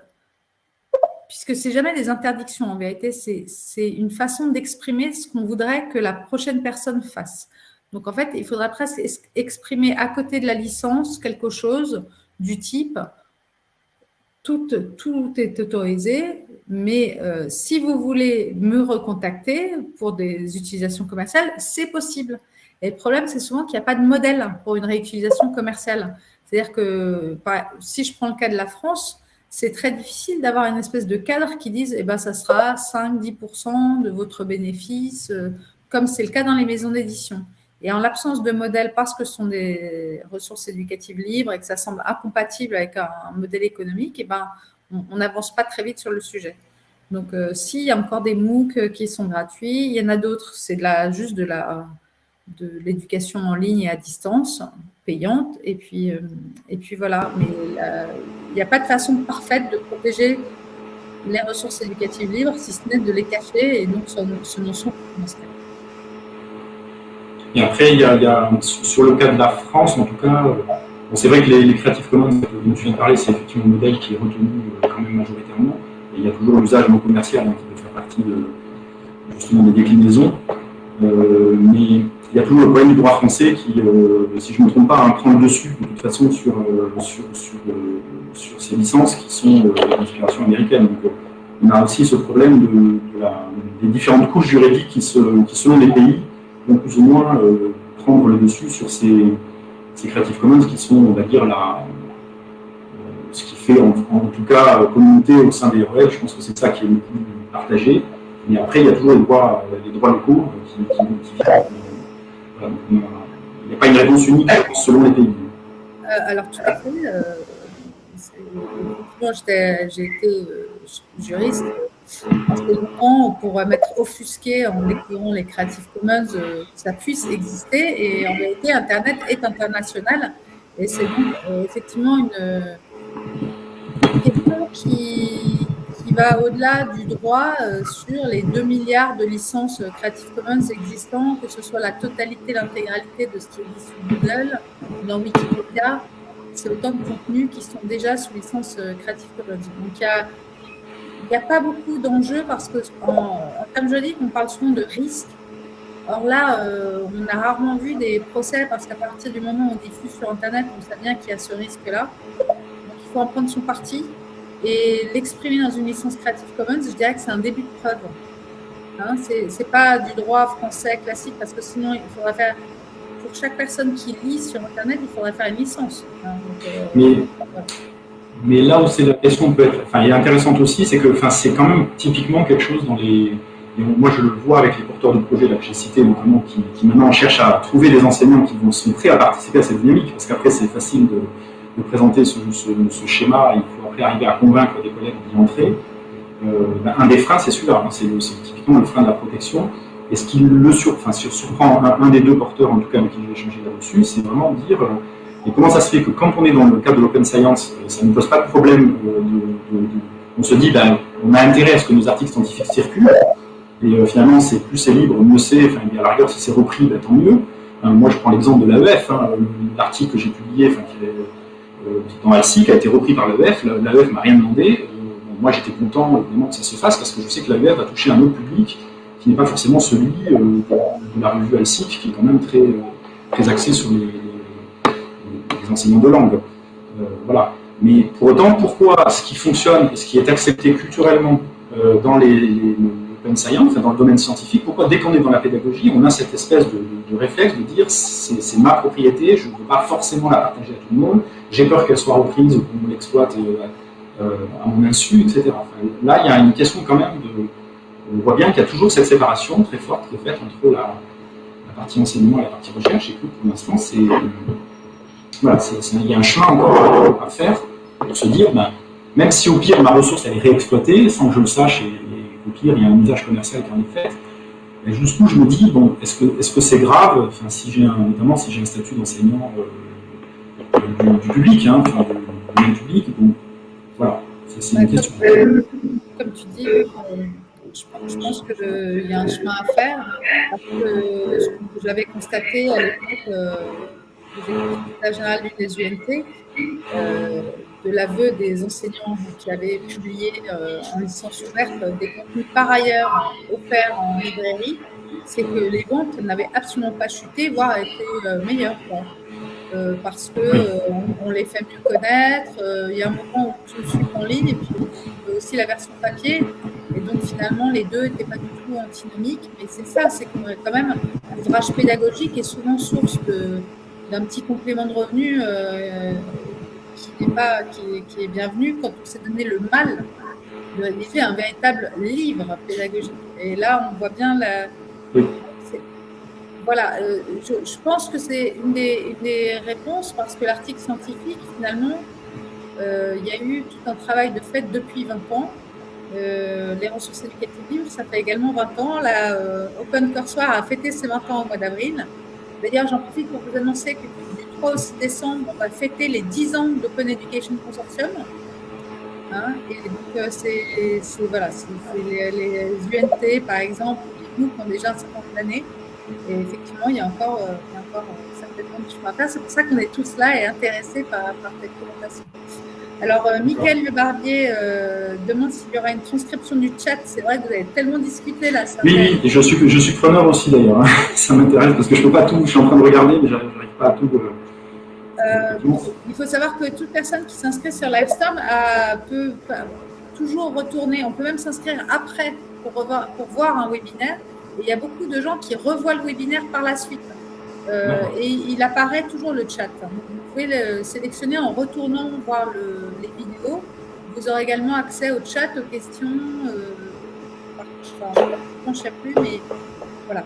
Speaker 1: puisque c'est jamais des interdictions, en vérité, c'est une façon d'exprimer ce qu'on voudrait que la prochaine personne fasse. Donc, en fait, il faudrait presque exprimer à côté de la licence quelque chose du type tout, est autorisé, mais euh, si vous voulez me recontacter pour des utilisations commerciales, c'est possible. Et le problème, c'est souvent qu'il n'y a pas de modèle pour une réutilisation commerciale. C'est-à-dire que si je prends le cas de la France, c'est très difficile d'avoir une espèce de cadre qui dise eh ben, ça sera 5-10% de votre bénéfice, euh, comme c'est le cas dans les maisons d'édition. Et en l'absence de modèle, parce que ce sont des ressources éducatives libres et que ça semble incompatible avec un, modèle économique, eh ben, on n'avance pas très vite sur le sujet. Donc, euh, s'il y a encore des MOOC qui sont gratuits, il y en a d'autres, c'est la, juste de la de l'éducation en ligne et à distance, payante, et puis, euh, et puis voilà. Mais euh, il n'y a pas de façon parfaite de protéger les ressources éducatives libres, si ce n'est de les cacher, et donc ce, sont
Speaker 2: et après, y, a, sur le cas de la France, en tout cas, euh, c'est vrai que les, Creative Commons dont tu viens de parler, c'est effectivement un modèle qui est retenu euh, quand même majoritairement. Il y a toujours l'usage non commercial hein, qui peut faire partie justement des déclinaisons. Euh, mais il y a toujours le problème du droit français qui, si je ne me trompe pas, hein, prend le dessus de toute façon sur, sur, sur, ces licences qui sont d'inspiration américaine. On a aussi ce problème de, des différentes couches juridiques qui, qui selon les pays, plus ou moins euh, prendre le dessus sur ces, Creative Commons qui sont, on va dire, la, euh, ce qui fait en, tout cas communauté au sein des REL. Je pense que c'est ça qui est le plus partagé. Mais après, il y a toujours les droits, les droits locaux qui, viennent. Il n'y a pas une réponse unique selon les pays.
Speaker 1: Euh, alors, tout à fait. j'ai été juriste parce que longtemps, pour mettre offusqué en découvrant les Creative Commons, euh, ça puisse exister. Et en réalité, Internet est international. Et c'est donc euh, effectivement une, question qui au-delà du droit euh, sur les 2 milliards de licences Creative Commons existants, que ce soit la totalité, l'intégralité de ce qui existe sur Google, dans Wikipédia. C'est autant de contenus qui sont déjà sous licence Creative Commons. Donc il y a n'y a pas beaucoup d'enjeux parce que, comme je dis, on parle souvent de risque. Or là, euh, on a rarement vu des procès parce qu'à partir du moment où on diffuse sur Internet, on sait bien qu'il y a ce risque-là. Donc il faut en prendre son parti et l'exprimer dans une licence Creative Commons, je dirais que c'est un début de preuve. Hein, ce n'est pas du droit français classique parce que sinon, il faudrait faire, pour chaque personne qui lit sur Internet, il faudrait faire une licence. Hein,
Speaker 2: euh, mais là où c'est la question peut être, enfin, est intéressante aussi, c'est que enfin, c'est quand même typiquement quelque chose dans les. moi, je le vois avec les porteurs de projets là, que j'ai cités, notamment, qui, qui, maintenant cherchent à trouver des enseignants qui vont se prêts à participer à cette dynamique, parce qu'après, c'est facile de, de, présenter ce, ce, schéma, il arriver à convaincre des collègues d'y entrer. Euh, ben, un des freins, c'est celui-là, hein, c'est typiquement le frein de la protection. Et ce qui le surprend un, des deux porteurs, en tout cas avec qui j'ai échangé là-dessus, c'est vraiment de dire. Euh, comment ça se fait que quand on est dans le cadre de l'open science, euh, ça ne pose pas de problème on se dit, ben, on a intérêt à ce que nos articles scientifiques circulent, et finalement, c'est plus c'est libre, mieux c'est, enfin, à la rigueur, si c'est repris, ben, tant mieux. moi, je prends l'exemple de l'AEF, hein, l'article que j'ai publié, enfin, qui est, dans ALSI, qui a été repris par l'AEF, l'AEF m'a rien demandé. moi, j'étais content, évidemment, que ça se fasse, parce que je sais que l'AEF va toucher un autre public qui n'est pas forcément celui de la revue ALSIC, qui est quand même très, très axé sur les, enseignants de langue. Euh, voilà. Mais pour autant, pourquoi ce qui fonctionne et ce qui est accepté culturellement euh, dans les, les science, dans le domaine scientifique, pourquoi dès qu'on est dans la pédagogie, on a cette espèce de, réflexe de dire c'est ma propriété, je ne veux pas forcément la partager à tout le monde, j'ai peur qu'elle soit reprise ou qu'on l'exploite euh, à mon insu, etc. là, il y a une question quand même de... On voit bien qu'il y a toujours cette séparation très forte qui est faite entre la, partie enseignement et la partie recherche, et que pour l'instant, c'est voilà, il y a un chemin encore à faire pour se dire, ben, même si au pire ma ressource elle est réexploitée, sans que je le sache, pire il y a un usage commercial qui en est fait, ben, jusqu'où je me dis, bon, est-ce que c'est -ce c'est grave, enfin, si j'ai notamment si j'ai un statut d'enseignant euh, du, public, hein, enfin, du, public, bon, voilà, c'est une question.
Speaker 1: Comme tu dis, je pense qu'il y a un chemin à faire, parce que j'avais constaté à l'époque, euh, la générale du UNT, de l'aveu des enseignants qui avaient publié en licence ouverte des contenus par ailleurs offerts en librairie, c'est que les ventes n'avaient absolument pas chuté, voire étaient meilleures. Euh, parce qu'on euh, on les fait mieux connaître. Euh, il y a un moment où tout suit en ligne et puis aussi la version papier. Et donc finalement, les deux n'étaient pas du tout antinomiques. Mais c'est ça, c'est qu'on quand même un ouvrage pédagogique est souvent source d'un petit complément de revenu qui n'est pas qui, qui, est bienvenu quand on s'est donné le mal de rédiger un véritable livre pédagogique. Et là, on voit bien la, voilà, euh, je, pense que c'est une, des, réponses parce que l'article scientifique, finalement, euh, il y a eu tout un travail de fait depuis 20 ans. Euh, les ressources éducatives ça fait également 20 ans. La Open Courseware a fêté ses 20 ans au mois d'avril. D'ailleurs, j'en profite pour vous annoncer que du 3 au 6 décembre, on va fêter les 10 ans d'Open Education Consortium. Hein, et donc, c'est voilà, les, les, UNT, par exemple, nous qui ont déjà un certain nombre d'années, et effectivement, il y a encore, euh, il encore euh, certainement du chemin à faire. C'est pour ça qu'on est tous là et intéressés par, par cette présentation. Alors, euh, Mickaël Le Barbier demande s'il y aura une transcription du chat. C'est vrai que vous avez tellement discuté là.
Speaker 2: oui, oui, et je suis, je suis preneur aussi d'ailleurs. Hein. [LAUGHS] Ça m'intéresse parce que je ne peux pas tout. Je suis en train de regarder, mais je n'arrive pas à tout.
Speaker 1: il faut savoir que toute personne qui s'inscrit sur Livestorm peut toujours retourner. On peut même s'inscrire après pour, revoir, pour voir un webinaire il y a beaucoup de gens qui revoient le webinaire par la suite. Euh, et il apparaît toujours le chat. Vous pouvez le sélectionner en retournant voir les vidéos. Vous aurez également accès au chat, aux questions. Euh, je ne sais plus, mais voilà.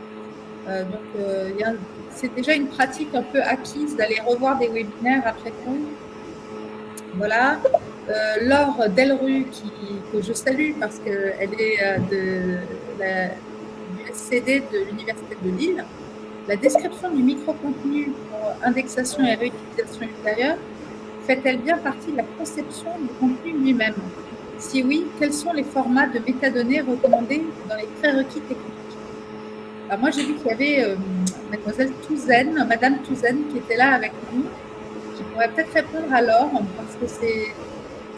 Speaker 1: Euh, donc, c'est déjà une pratique un peu acquise d'aller revoir des webinaires après coup. Voilà. Laure Delru, qui, que je salue parce qu'elle est de la CD de l'Université de Lille, la description du micro-contenu pour indexation et réutilisation ultérieure fait-elle bien partie de la conception du contenu lui-même? Si oui, quels sont les formats de métadonnées recommandés dans les prérequis techniques? Alors moi, j'ai vu qu'il y avait euh, mademoiselle Touzen, madame Touzen, qui était là avec nous, qui pourrait peut-être répondre alors, parce que c'est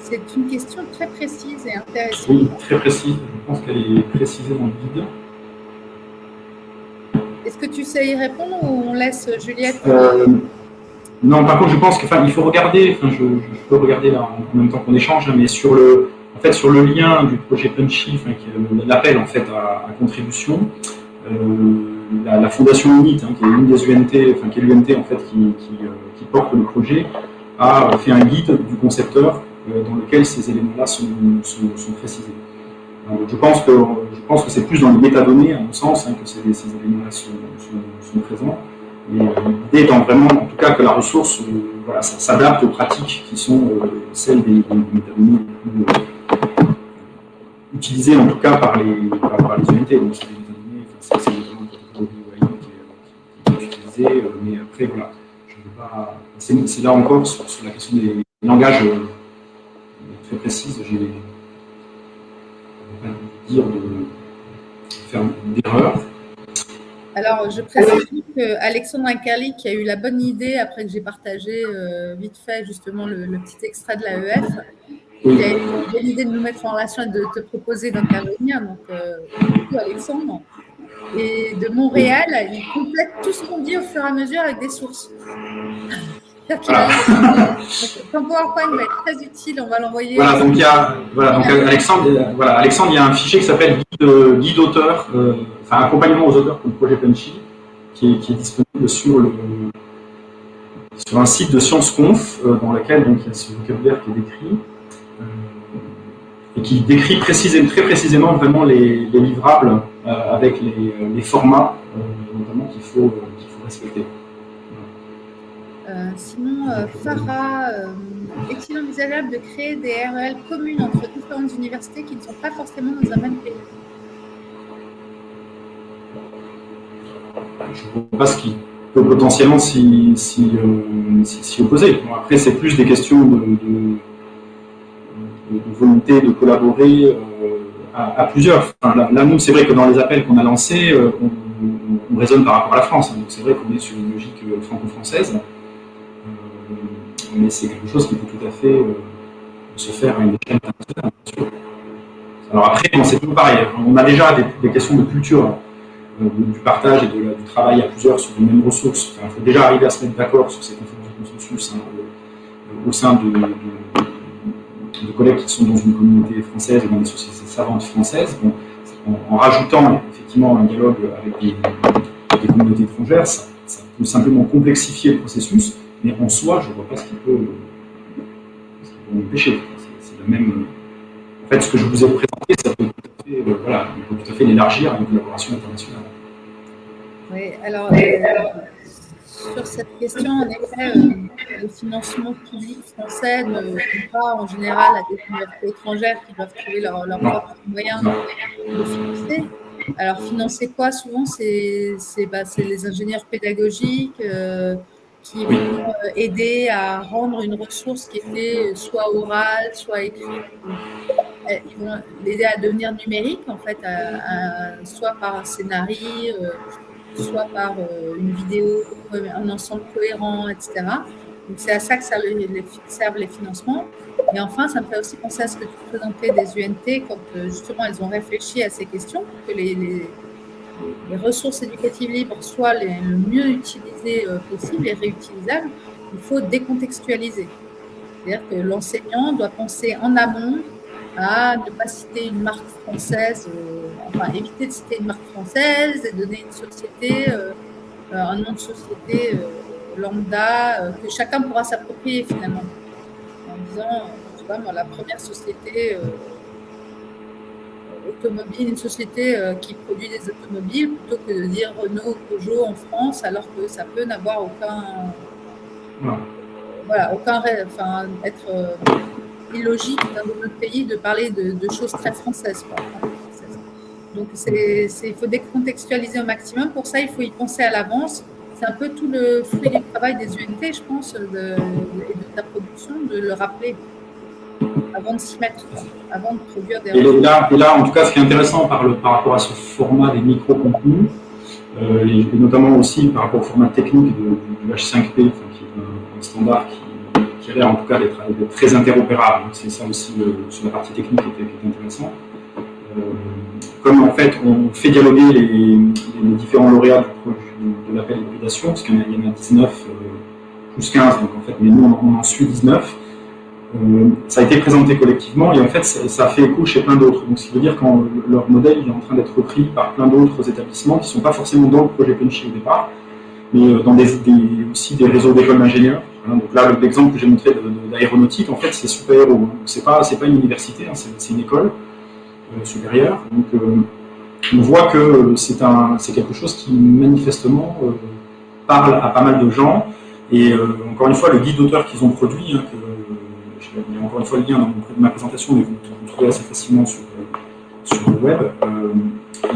Speaker 1: c'est une question très précise et intéressante.
Speaker 2: Oui, très précise. Je pense qu'elle est précisée dans le guide.
Speaker 1: Est-ce que tu sais y répondre ou on laisse Juliette
Speaker 2: euh, Non, par contre, je pense qu'il faut regarder, je, peux regarder là en même temps qu'on échange, mais sur le, en fait, sur le lien du projet Punchy, l'appel en fait à, contribution, euh, la, fondation UNIT, hein, qui est UNT, enfin qui l'UNT en fait qui, euh, qui, porte le projet, a fait un guide du concepteur dans lequel ces éléments-là sont précisés je pense que je pense que c'est plus dans les métadonnées, à mon sens, hein, que ces, éléments-là sont, présents. Et euh, l'idée étant vraiment, en tout cas, que la ressource euh, s'adapte aux pratiques qui sont euh, celles des, métadonnées utilisées, en tout cas, par les, par, unités. Donc, c'est des métadonnées, qui, qui est mais après, voilà. C'est là encore sur, la question des langages très précises, dire de faire d'erreur.
Speaker 1: Alors, je précise que Alexandre Incarli, qui a eu la bonne idée, après que j'ai partagé euh, vite fait justement le, petit extrait de l'AEF, il a eu la bonne idée de nous mettre en relation et de te proposer d'intervenir. Donc, euh, Alexandre. Et de Montréal, il complète tout ce qu'on dit au fur et à mesure avec des sources. Voilà. Ton PowerPoint va être très utile, on va l'envoyer.
Speaker 2: Voilà, donc il y a, voilà, donc Alexandre, voilà, Alexandre, il y a un fichier qui s'appelle guide, guide, auteur, euh, enfin accompagnement aux auteurs pour le projet Punchy, qui est, qui est disponible sur, le, sur un site de ScienceConf, euh, dans lequel donc, il y a ce vocabulaire qui est décrit, euh, et qui décrit précisément, très précisément vraiment les, les livrables avec les, les formats, notamment qu'il faut, qu'il faut respecter.
Speaker 1: Euh, sinon, euh, Farah, euh, est-il envisageable de créer des REL communes entre différentes universités qui ne sont pas forcément dans un même pays?
Speaker 2: Je ne vois pas ce qui peut potentiellement s'y opposer. après, c'est plus des questions de, volonté de collaborer à, plusieurs. là, nous, c'est vrai que dans les appels qu'on a lancés, on, raisonne par rapport à la France. Donc, c'est vrai qu'on est sur une logique franco-française mais c'est quelque chose qui peut tout à fait se faire à une échelle internationale, Alors après, c'est tout pareil. On a déjà des, questions de culture, du partage et du travail à plusieurs sur les mêmes ressources. il faut déjà arriver à se mettre d'accord sur ces conférences de consensus hein, au sein de, collègues qui sont dans une communauté française et dans des sociétés savantes françaises. en, rajoutant effectivement un dialogue avec des, communautés étrangères, ça, peut simplement complexifier le processus, mais en soi, je ne vois pas ce qui peut, empêcher. C'est le même. En fait, ce que je vous ai présenté, ça peut tout à fait, euh, voilà, peut tout à fait l'élargir à une collaboration internationale.
Speaker 1: Oui, alors. Euh, sur cette question, en effet, euh, le financement public français ne vont pas en général à des universités étrangères qui doivent trouver leurs leur propres moyens de financer. Alors, financer quoi Souvent, c'est bah, les ingénieurs pédagogiques euh, qui vont euh, aider à rendre une ressource qui était soit orale, soit écrite. Ils vont l'aider à devenir numérique, en fait, soit par un scénario, soit par euh, une vidéo, un ensemble cohérent, etc. Donc c'est à ça que servent les financements. Et enfin, ça me fait aussi penser à ce que tu présentais des UNT quand euh, justement elles ont réfléchi à ces questions, que les, les, ressources éducatives libres soient les, le mieux utilisées euh, possible et réutilisables. Il faut décontextualiser. C'est-à-dire que l'enseignant doit penser en amont à ne pas citer une marque française, euh, enfin éviter de citer une marque française et donner une société, euh, un nom de société lambda que chacun pourra s'approprier finalement. En disant, sais pas moi, la première société automobile, une société qui produit des automobiles, plutôt que de dire Renault, Peugeot en France, alors que ça peut n'avoir aucun. Voilà, aucun. Enfin, être illogique dans notre pays de parler de, choses très françaises. Donc, il faut décontextualiser au maximum. Pour ça, il faut y penser à l'avance. C'est un peu tout le fruit du travail des UNT, je pense, de, et de ta production, de le rappeler avant de s'y mettre, avant de produire des...
Speaker 2: Et là, et là, en tout cas, ce qui est intéressant par, le, par rapport à ce format des micro-contenus, euh, et, notamment aussi par rapport au format technique du, H5P, qui est un standard qui qui a l'air en tout cas d'être très interopérable. C'est ça aussi sur la partie technique qui est, intéressant. Euh, comme en fait on fait dialoguer les, différents lauréats de l'appel d'hybridation, parce qu'il y, en a 19 euh, plus 15, donc en fait, mais nous on, en suit 19. Euh, ça a été présenté collectivement et en fait ça, fait écho chez plein d'autres. Donc ce qui veut dire que leur modèle est en train d'être repris par plein d'autres établissements qui ne sont pas forcément dans le projet Punchy au départ, mais dans des, aussi des réseaux d'écoles d'ingénieurs donc là, l'exemple que j'ai montré d'aéronautique, en fait, c'est super héros. C'est pas, pas une université, hein, c'est une école euh, supérieure. Donc, euh, on voit que c'est quelque chose qui manifestement euh, parle à pas mal de gens. Et encore une fois, le guide d'auteur qu'ils ont produit, hein, y a encore une fois le lien dans ma présentation, mais vous, le trouvez assez facilement sur, le web,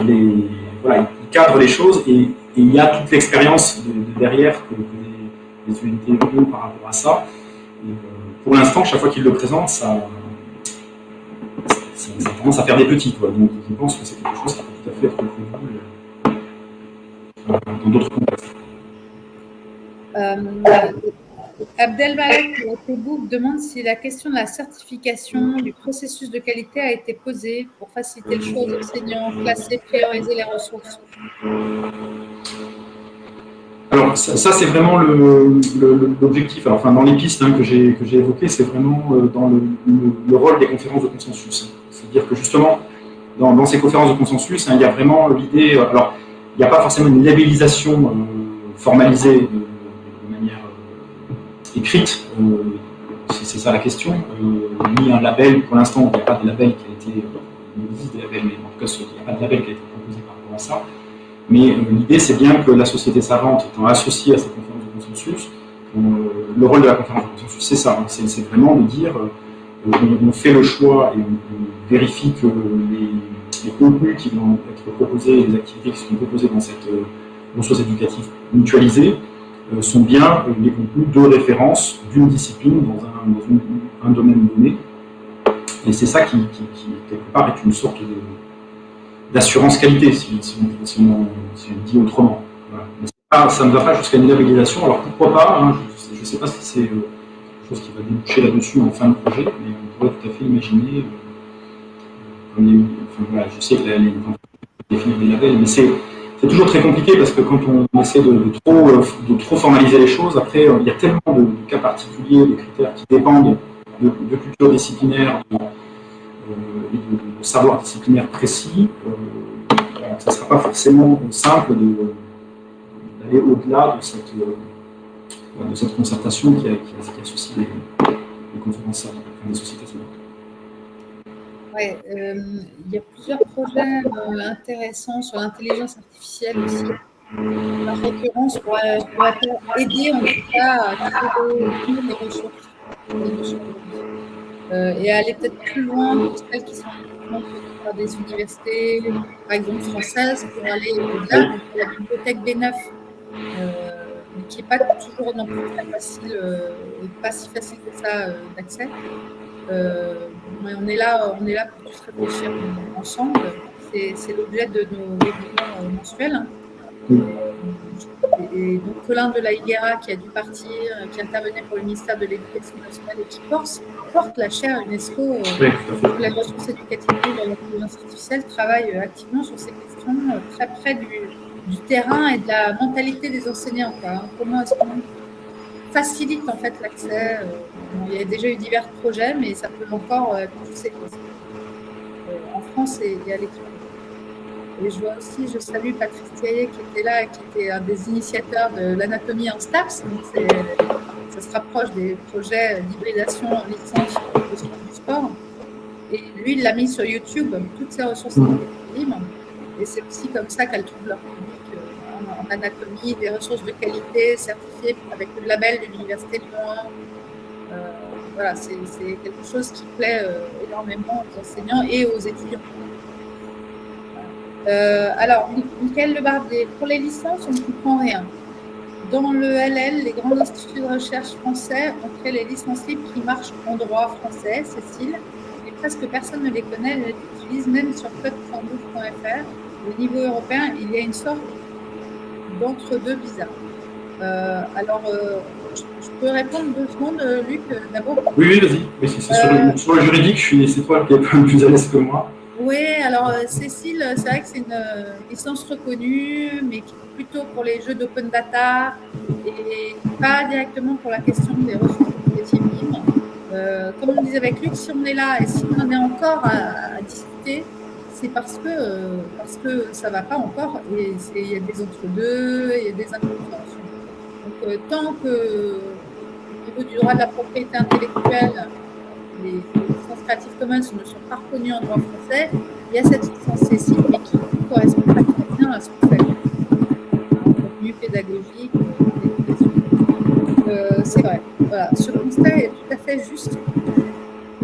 Speaker 2: il, voilà, il, cadre les choses et, il y a toute l'expérience derrière que, des unités par rapport à ça. Euh, pour l'instant, chaque fois qu'il le présente, ça, ça, à faire des petits. Donc je pense que c'est quelque chose qui peut tout à fait être reconnu euh, dans d'autres contextes.
Speaker 1: Euh, Abdelmalek demande si la question de la certification du processus de qualité a été posée pour faciliter le choix des enseignants, classer, prioriser les ressources.
Speaker 2: Alors ça, c'est vraiment l'objectif. Enfin, dans les pistes hein, que j'ai évoquées, c'est vraiment euh, dans le, rôle des conférences de consensus. C'est-à-dire que justement, dans, ces conférences de consensus, hein, il y a vraiment l'idée. Euh, alors, il n'y a pas forcément une labellisation euh, formalisée écrite. c'est ça la question. ni un label. Pour l'instant, il n'y a pas de label qui a été. existe des labels, mais en tout cas, il n'y a pas de label qui a été proposé par rapport à ça. Mais euh, l'idée, c'est bien que la société savante étant associée à cette conférence de consensus, euh, le rôle de la conférence de consensus, c'est ça, hein. c'est vraiment de dire, euh, on, fait le choix et on, vérifie que les, contenus qui vont être proposés, les activités qui sont proposées dans cette ressource éducative mutualisée, sont bien les contenus de référence d'une discipline dans un, domaine donné. Et c'est ça qui, quelque part, est une sorte d'assurance qualité, si, on, dit autrement. ça ne va pas jusqu'à une labellisation, alors pourquoi pas, hein, je ne sais pas si c'est... Euh, quelque chose qui va déboucher là-dessus en fin de projet, mais on pourrait tout à fait imaginer, enfin, voilà, je sais que là, les définir des labels, mais c'est toujours très compliqué parce que quand on essaie de, trop, de trop formaliser les choses, après, il y a tellement de, cas particuliers, de critères qui dépendent de, de culture disciplinaire, de, de, savoir disciplinaire précis, ça ne sera pas forcément simple d'aller au-delà de cette, concertation qui, a, qui, associe les, les conférences, des sociétés
Speaker 1: Euh, il y a plusieurs projets euh, intéressants sur l'intelligence artificielle aussi. La récurrence pourrait, aider en tout cas à trouver les ressources, euh, et aller peut-être plus loin que celles qui sont par des universités, par exemple françaises, pour aller au-delà. La bibliothèque B9, euh, qui n'est pas toujours non plus très facile, euh, pas si facile que ça d'accès. On est là, on est là pour tous réfléchir ensemble. C'est l'objet de nos webinaires mensuels. Et, donc Colin de la Higuera qui a dû partir, qui intervenait pour le ministère de l'Éducation nationale et qui porte, porte la chaire UNESCO euh, oui, la ressource éducative de l'intelligence artificielle, travaille euh, activement sur ces questions euh, très près du, du, terrain et de la mentalité des enseignants. Hein. Comment est-ce qu'on facilite en fait l'accès Il y a déjà eu divers projets, mais ça peut encore pousser. En France et, et à l'étranger. Et je vois aussi, je salue Patrice Thiaillet qui était là, qui était un des initiateurs de l'anatomie en STAPS. Donc ça se rapproche des projets d'hybridation en licence du sport. Et lui, il l'a mis sur YouTube, toutes ses ressources mmh. libres. Et c'est aussi comme ça qu'elles trouvent leur public euh, anatomie, des ressources de qualité certifiées avec le label de l'Université de Lyon euh, voilà, c'est quelque chose qui plaît euh, énormément aux enseignants et aux étudiants. Euh, alors, Michael Lebardier, pour les licences, on ne comprend rien. Dans le LL, les grands instituts de recherche français ont créé les licences libres qui marchent en droit français, Cécile, et presque personne ne les connaît, elles les utilisent même sur code112.fr. Au niveau européen, il y a une sorte d'entre-deux bizarre. Euh, alors, euh, je, peux répondre deux secondes, Luc, d'abord?
Speaker 2: Oui, oui, vas-y. Oui, c'est sur, sur, le juridique, c'est toi qui es plus à l'aise que moi.
Speaker 1: Oui, alors euh, Cécile, c'est vrai que c'est une euh, licence reconnue, mais plutôt pour les jeux d'open data et pas directement pour la question des ressources libres. Euh, comme on disait avec Luc, si on est là et si on en est encore à, discuter, c'est parce que, euh, parce que ça ne va pas encore et il y a des entre-deux, il y a des incompréhensions. Donc, tant que au niveau du droit de la propriété intellectuelle, les licences Creative Commons ne sont pas reconnues en droit français, il y a cette licence Cécile, mais qui ne correspond pas très bien à ce qu'on fait. Contenu pédagogique, euh, c'est vrai. Voilà. Ce constat est tout à fait juste.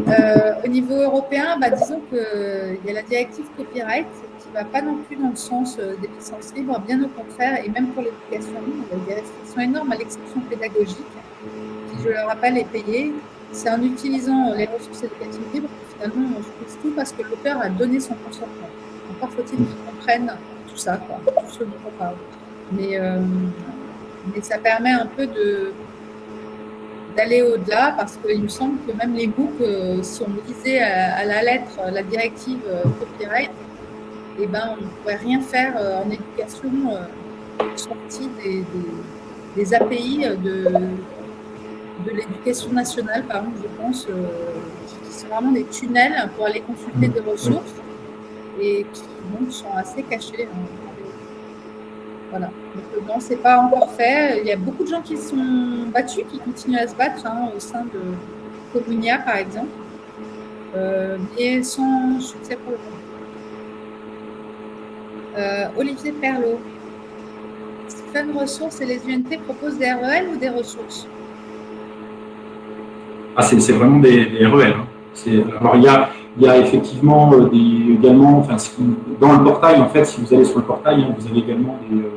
Speaker 1: Euh, au niveau européen, bah, disons qu'il y a la directive copyright qui ne va pas non plus dans le sens euh, des licences libres, bien au contraire, et même pour l'éducation il y a des restrictions énormes à l'exception pédagogique, qui, je le rappelle, est payée c'est en utilisant les ressources éducatives libres que finalement on trouve tout parce que l'auteur a donné son consentement. Encore faut-il qu'ils comprennent tout ça, tout ce dont on parle. Mais, euh, mais ça permet un peu de d'aller au-delà parce qu'il me semble que même les euh, si on lisait à, la lettre la directive euh, copyright, eh ben, on ne pourrait rien faire en éducation sortie des, des, API de, de l'éducation nationale, par exemple, je pense, euh, qui sont vraiment des tunnels pour aller consulter des ressources et qui donc sont assez cachés. Hein. Voilà. Donc, euh, non, c'est pas encore fait. Il y a beaucoup de gens qui sont battus, qui continuent à se battre hein, au sein de Comunia, par exemple, euh, mais sans succès pour le moment. Olivier Perlot. Fun Ressources et les UNT proposent des REL ou des ressources?
Speaker 2: Ah, c'est vraiment des, des REL. Hein. Alors, il y a, il y a effectivement euh, des, également, enfin, dans le portail, en fait, si vous allez sur le portail, hein, vous avez également des, euh,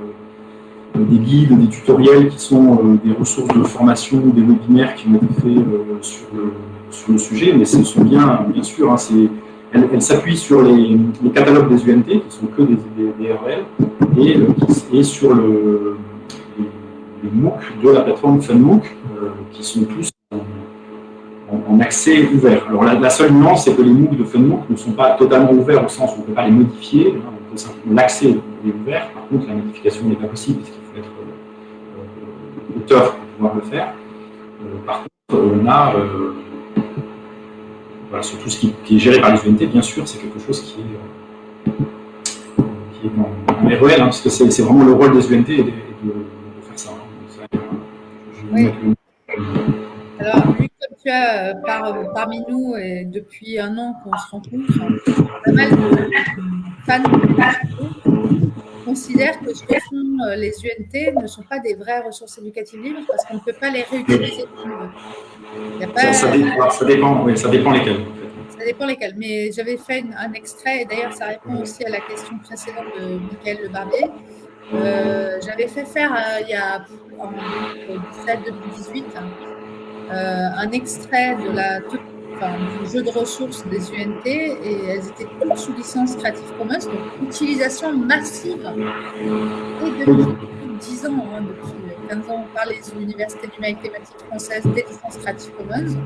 Speaker 2: des, guides, des tutoriels qui sont euh, des ressources de formation, des webinaires qui ont été faits sur, le, sur le sujet, mais ce sont bien, bien sûr, hein, s'appuie sur les, les, catalogues des UNT, qui sont que des, des, REL, et, et sur le, les, MOOC de la plateforme FunMOOC, qui sont tous en accès ouvert. Alors la, seule nuance, c'est que les MOOC de FunMOOC ne sont pas totalement ouverts au sens où on ne peut pas les modifier. Hein, l'accès est ouvert, par contre la modification n'est pas possible parce qu'il faut être euh, auteur pour pouvoir le faire. par contre, on a, voilà, sur tout ce qui, est géré par les UNT, bien sûr, c'est quelque chose qui est, qui est dans, les REL, hein, parce que c'est vraiment le rôle des UNT de, de, faire ça. Hein.
Speaker 1: oui. Alors, tu as par, parmi nous et depuis un an qu'on se rencontre, pas mal de fans considèrent que ce que font euh, les UNT ne sont pas des vraies ressources éducatives libres parce qu'on ne peut pas les réutiliser
Speaker 2: ça, ça, dépend, ça, dépend, oui, ça dépend lesquels.
Speaker 1: Ça dépend lesquels. Mais j'avais fait un extrait, et d'ailleurs, ça répond aussi à la question précédente de Michael Le Barbier. Euh, j'avais fait faire, euh, il y a en 2017-2018, euh, un extrait de la, du jeu de ressources des UNT et elles étaient toutes sous licence Creative Commons, donc utilisation massive. Et depuis 10 ans, hein, depuis 15 ans, par les universités numériques thématiques françaises des licences Creative Commons.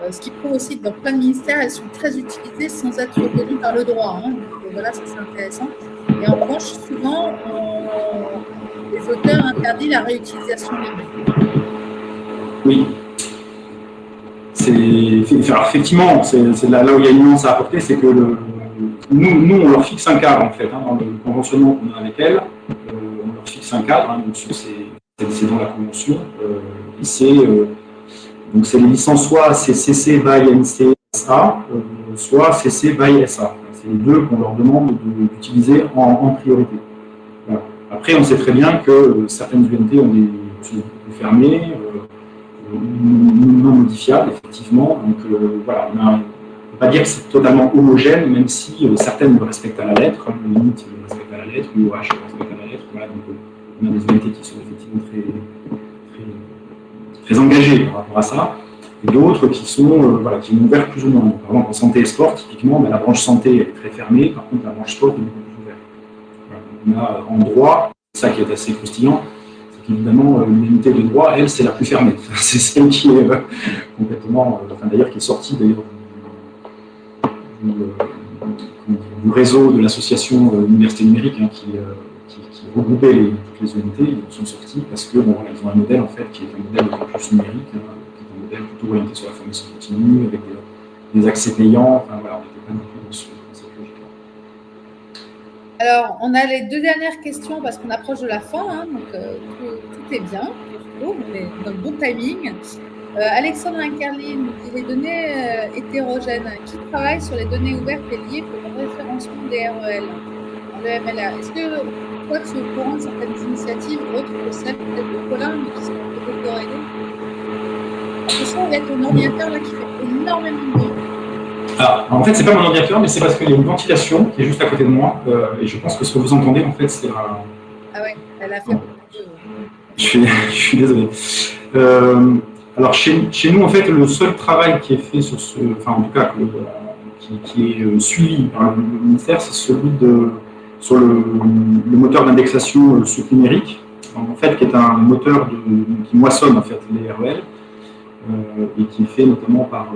Speaker 1: Euh, ce qui prouve aussi que dans plein de ministères, elles sont très utilisées sans être reconnues par le droit. Hein. Donc voilà, ça c'est intéressant. Et en revanche, souvent, les auteurs interdisent la réutilisation libre.
Speaker 2: Oui, effectivement, c'est là, où il y a une nuance à apporter, c'est que nous, nous, on leur fixe un cadre, en fait, hein, dans le conventionnement qu'on a avec elles, euh, on leur fixe un cadre, hein, c'est dans la convention, euh, c'est euh, donc c'est les licences soit CC by NCSA, soit CC by SA. C'est les deux qu'on leur demande d'utiliser en, priorité. Après, on sait très bien que certaines UNT ont des sont fermées, non modifiable, effectivement. Donc euh, voilà, on ne peut pas dire que c'est totalement homogène, même si euh, certaines le respectent à la lettre, comme le NIT le respecte à la lettre, l'UOH le respecte à la lettre. Voilà, donc euh, on a des unités qui sont effectivement très, très, engagées par rapport à ça, et d'autres qui sont voilà, qui plus ou moins. Par exemple, en santé et sport, typiquement, ben, la branche santé est très fermée, par contre la branche sport est beaucoup plus ouverte. on a en droit, ça qui est assez croustillant, évidemment, l'unité de droit, elle, c'est la plus fermée. [LAUGHS] C'est celle qui est euh, complètement, euh, enfin, d'ailleurs, qui est sortie d'ailleurs du, euh, réseau de l'association Université numérique hein, qui, regroupait toutes les unités, ils sont sortis parce que ils ont un modèle en fait qui est un modèle de plus numérique, hein, qui est un modèle plutôt orienté sur la formation continue, avec des, accès payants. Enfin voilà, on n'était pas du tout dans, cette logique-là.
Speaker 1: Alors, on a les deux dernières questions parce qu'on approche de la fin, hein, donc tout, est bien, on est dans le bon timing. Euh, Alexandre Incarli nous dit les données euh, hétérogènes. Qui travaille sur les données ouvertes et liées pour le référencement des REL en MLA Est-ce que toi, tu es au courant de certaines initiatives autres que celles peut-être de Colin, mais qui sont peut-être corrélées Attention, il y a ton ordinateur là qui fait énormément de bruit.
Speaker 2: Alors, en fait, c'est pas mon ordinateur, mais c'est parce qu'il y a une ventilation qui est juste à côté de moi, euh, et je pense que ce que vous entendez, en fait, c'est un...
Speaker 1: Ah ouais, elle a fait [LAUGHS]
Speaker 2: je suis, désolé. Euh, alors, chez, chez, nous, en fait, le seul travail qui est fait sur ce, enfin, en tout cas, qui, est euh, suivi par le ministère, c'est celui de, sur le, moteur d'indexation euh, numérique, en fait, qui est un moteur de, qui moissonne, en fait, les REL, et qui est fait notamment par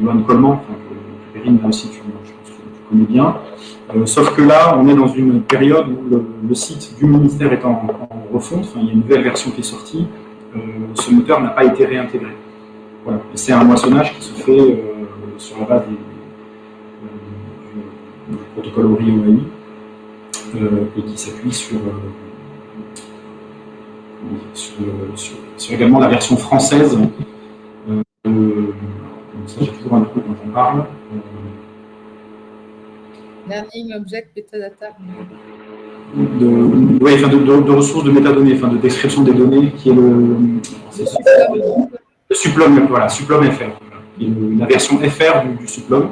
Speaker 2: Johan Coleman, enfin, là aussi, tu, connais bien, euh, sauf que là, on est dans une période où le, site du ministère est en, refonte, il y a une nouvelle version qui est sortie, euh, ce moteur n'a pas été réintégré. Voilà. C'est un moissonnage qui se fait euh, sur la base du, protocole ORI et qui s'appuie sur, sur, également la version française. Ça, j'ai toujours un truc dont on parle.
Speaker 1: Learning Object Metadata.
Speaker 2: De, ouais, enfin de, de, de, ressources de métadonnées, enfin de description des données, qui est le, le voilà, Suplom FR, la version FR du, du. Euh,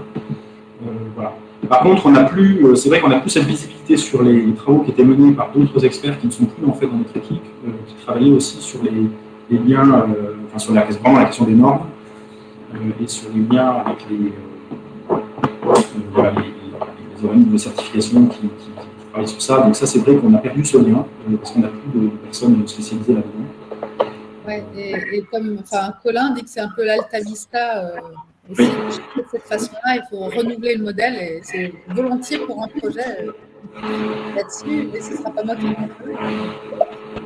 Speaker 2: voilà. Par contre, on n'a plus, euh, c'est vrai qu'on n'a plus cette visibilité sur les travaux qui étaient menés par d'autres experts qui ne sont plus en fait dans notre équipe, euh, qui travaillaient aussi sur les, les liens, euh, enfin sur la, vraiment la question des normes et sur les liens avec les, voilà, les de certification qui, qui, sur ça. Donc ça, c'est vrai qu'on a perdu ce lien, euh, parce qu'on n'a plus de personnes spécialisées là-dedans.
Speaker 1: Ouais, et, comme enfin, Colin dit que c'est un peu l'Alta Vista, euh, et de cette façon-là, il faut renouveler le modèle, et c'est volontiers pour un projet là-dessus, et ce ne sera pas moi qui le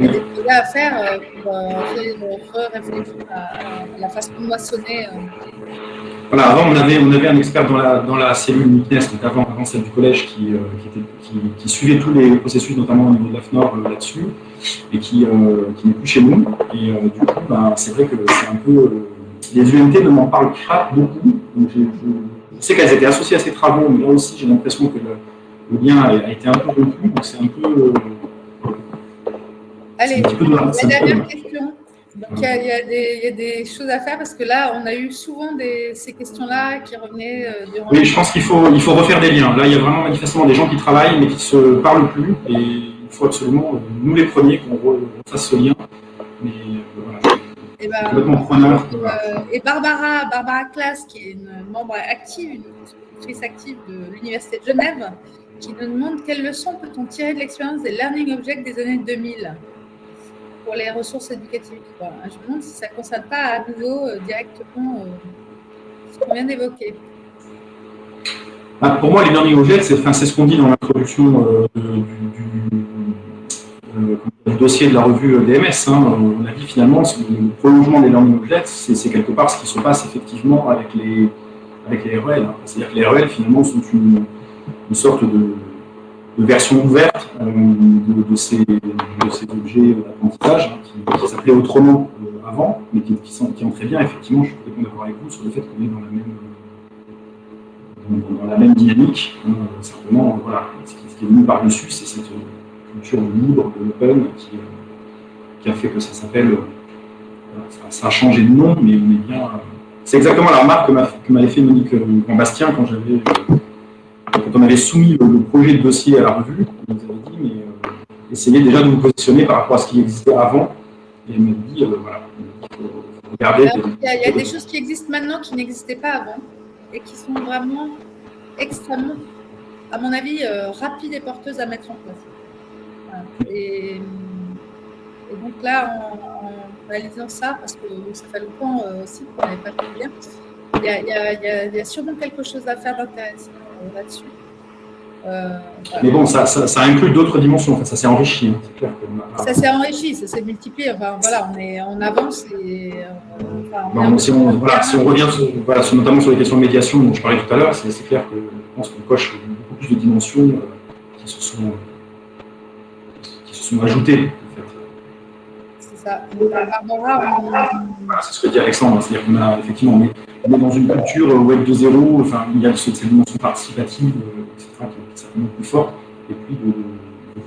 Speaker 1: Il y a des projets à faire euh, pour euh, réfléchir à, la façon de moissonner. Euh.
Speaker 2: Voilà, avant, on avait, on avait un expert dans la, dans la cellule MIPNES, donc avant, avant celle du collège, qui, qui, suivait tous les processus, notamment au niveau de la FNOR là-dessus, et qui, qui n'est plus chez nous. Et du coup, ben, c'est vrai que c'est un peu. les UMT ne m'en parlent pas beaucoup. Donc je, sais qu'elles étaient associées à ces travaux, mais là aussi, j'ai l'impression que le lien a, été un peu rompu, donc c'est un peu. Euh,
Speaker 1: Allez, la dernière question. Donc, il y, a, des, choses à faire parce que là, on a eu souvent ces questions-là qui revenaient euh, durant.
Speaker 2: Oui, je pense qu'il faut, il faut refaire des liens. Là, il y a vraiment manifestement des gens qui travaillent mais qui ne se parlent plus et il faut absolument, euh, nous les premiers, qu'on fasse ce lien. Mais voilà.
Speaker 1: Et, eh ben, et Barbara, Barbara Class, qui est une membre active, une actrice active de l'Université de Genève, qui nous demande quelles leçons peut-on tirer de l'expérience des learning objects des années 2000 pour les ressources éducatives. Je me demande si ça ne concerne pas à nouveau euh, directement euh, ce qu'on vient d'évoquer.
Speaker 2: Bah, pour moi, les learning objects, c'est ce qu'on dit dans l'introduction euh, du, dossier de la revue DMS. Hein. On a dit finalement le prolongement des learning objects, c'est quelque part ce qui se passe effectivement avec les, avec les REL. C'est-à-dire que les REL, finalement, sont une sorte de, version ouverte euh, de, ces, objets d'apprentissage hein, qui, s'appelaient autrement euh, avant, mais qui, qui, sont, qui très bien, effectivement, je suis complètement d'accord avec vous sur le fait qu'on est dans la même, dans, la même dynamique. Hein, simplement, voilà, ce qui, est venu par-dessus, c'est cette culture libre, de l'open, qui, qui, a fait que ça s'appelle. ça, a changé de nom, mais on est bien. C'est exactement la remarque que m'avait fait Monique Grand-Bastien quand j'avais quand on avait soumis le, projet de dossier à la revue, on nous avait dit, mais euh, essayez déjà de vous positionner par rapport à ce qui existait avant. Et elle m'a dit, euh, voilà,
Speaker 1: regardez. Il y, a, des choses qui existent maintenant qui n'existaient pas avant et qui sont vraiment extrêmement, à mon avis, euh, rapides et porteuses à mettre en place. Et, donc là, en, réalisant ça, parce que ça fait longtemps aussi qu'on n'avait pas fait bien, il y, y, a sûrement quelque chose à faire d'intéressant là-dessus.
Speaker 2: Euh, Mais bon, ça, ça, inclut d'autres dimensions, ça s'est enrichi.
Speaker 1: Hein, ça s'est enrichi, ça s'est multiplié. Enfin, voilà, on, est, on avance et. Euh,
Speaker 2: enfin, si, on, voilà, si on revient sur, voilà, notamment sur les questions de médiation dont je parlais tout à l'heure, c'est clair que je pense qu'on coche beaucoup plus de dimensions euh, qui, se sont, qui se sont ajoutées.
Speaker 1: C'est ça.
Speaker 2: C'est ce que dit Alexandre, c'est-à-dire qu'on a effectivement, on est, on est dans une culture Web 2.0, enfin, il y a cette dimension participative, etc., qui est certainement plus forte, et puis le,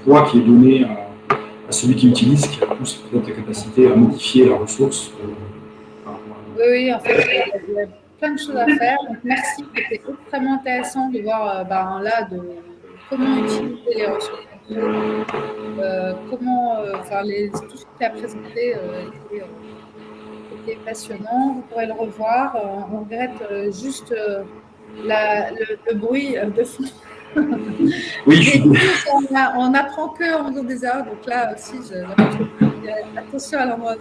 Speaker 2: poids qui est donné à, celui qui utilise, qui a plus peut-être la capacité à modifier la ressource.
Speaker 1: Euh, oui, oui, en fait, il y a plein de choses à faire. Donc, merci, c'était extrêmement intéressant de voir euh, ben, là de comment utiliser les ressources. Euh, comment, enfin, les, tout ce que tu as présenté était passionnant. Vous pourrez le revoir. Euh, on regrette euh, juste euh, le, bruit de fond. [LAUGHS]
Speaker 2: Oui,
Speaker 1: on, apprend que en faisant des erreurs. Donc là aussi, attention à l'endroit.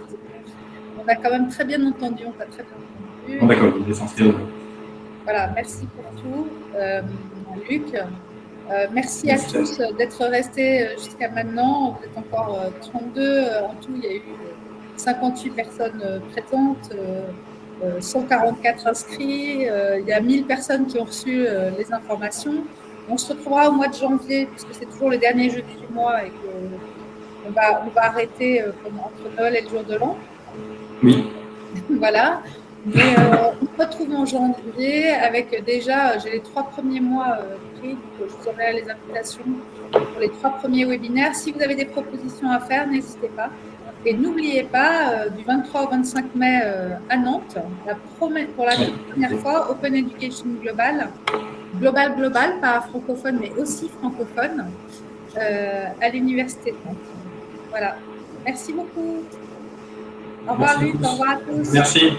Speaker 1: On a quand même très bien entendu. On a très bien
Speaker 2: entendu. D'accord, l'essentiel.
Speaker 1: Voilà, merci pour tout, Luc. Merci à tous d'être restés jusqu'à maintenant. Vous êtes encore 32 en tout. Il y a eu 58 personnes euh, présentes, 144 euh, euh, inscrits, il y a 1000 personnes qui ont reçu les informations. On se retrouvera au mois de janvier, puisque c'est toujours le dernier jeudi du mois et qu'on va, on va arrêter entre Noël et le jour de l'an.
Speaker 2: Oui. [LAUGHS]
Speaker 1: voilà. Mais on se retrouve en janvier avec déjà, j'ai les trois premiers mois pris, donc je vous enverrai les invitations pour les trois premiers webinaires. Si vous avez des propositions à faire, n'hésitez pas. Et n'oubliez pas, euh, du 23 au 25 mai euh, à Nantes, pour la première fois, Open Education Global, global, global, pas francophone, mais aussi francophone, euh, à l'Université de Nantes. Voilà. Merci beaucoup. Au revoir. Au à tous.
Speaker 2: Merci.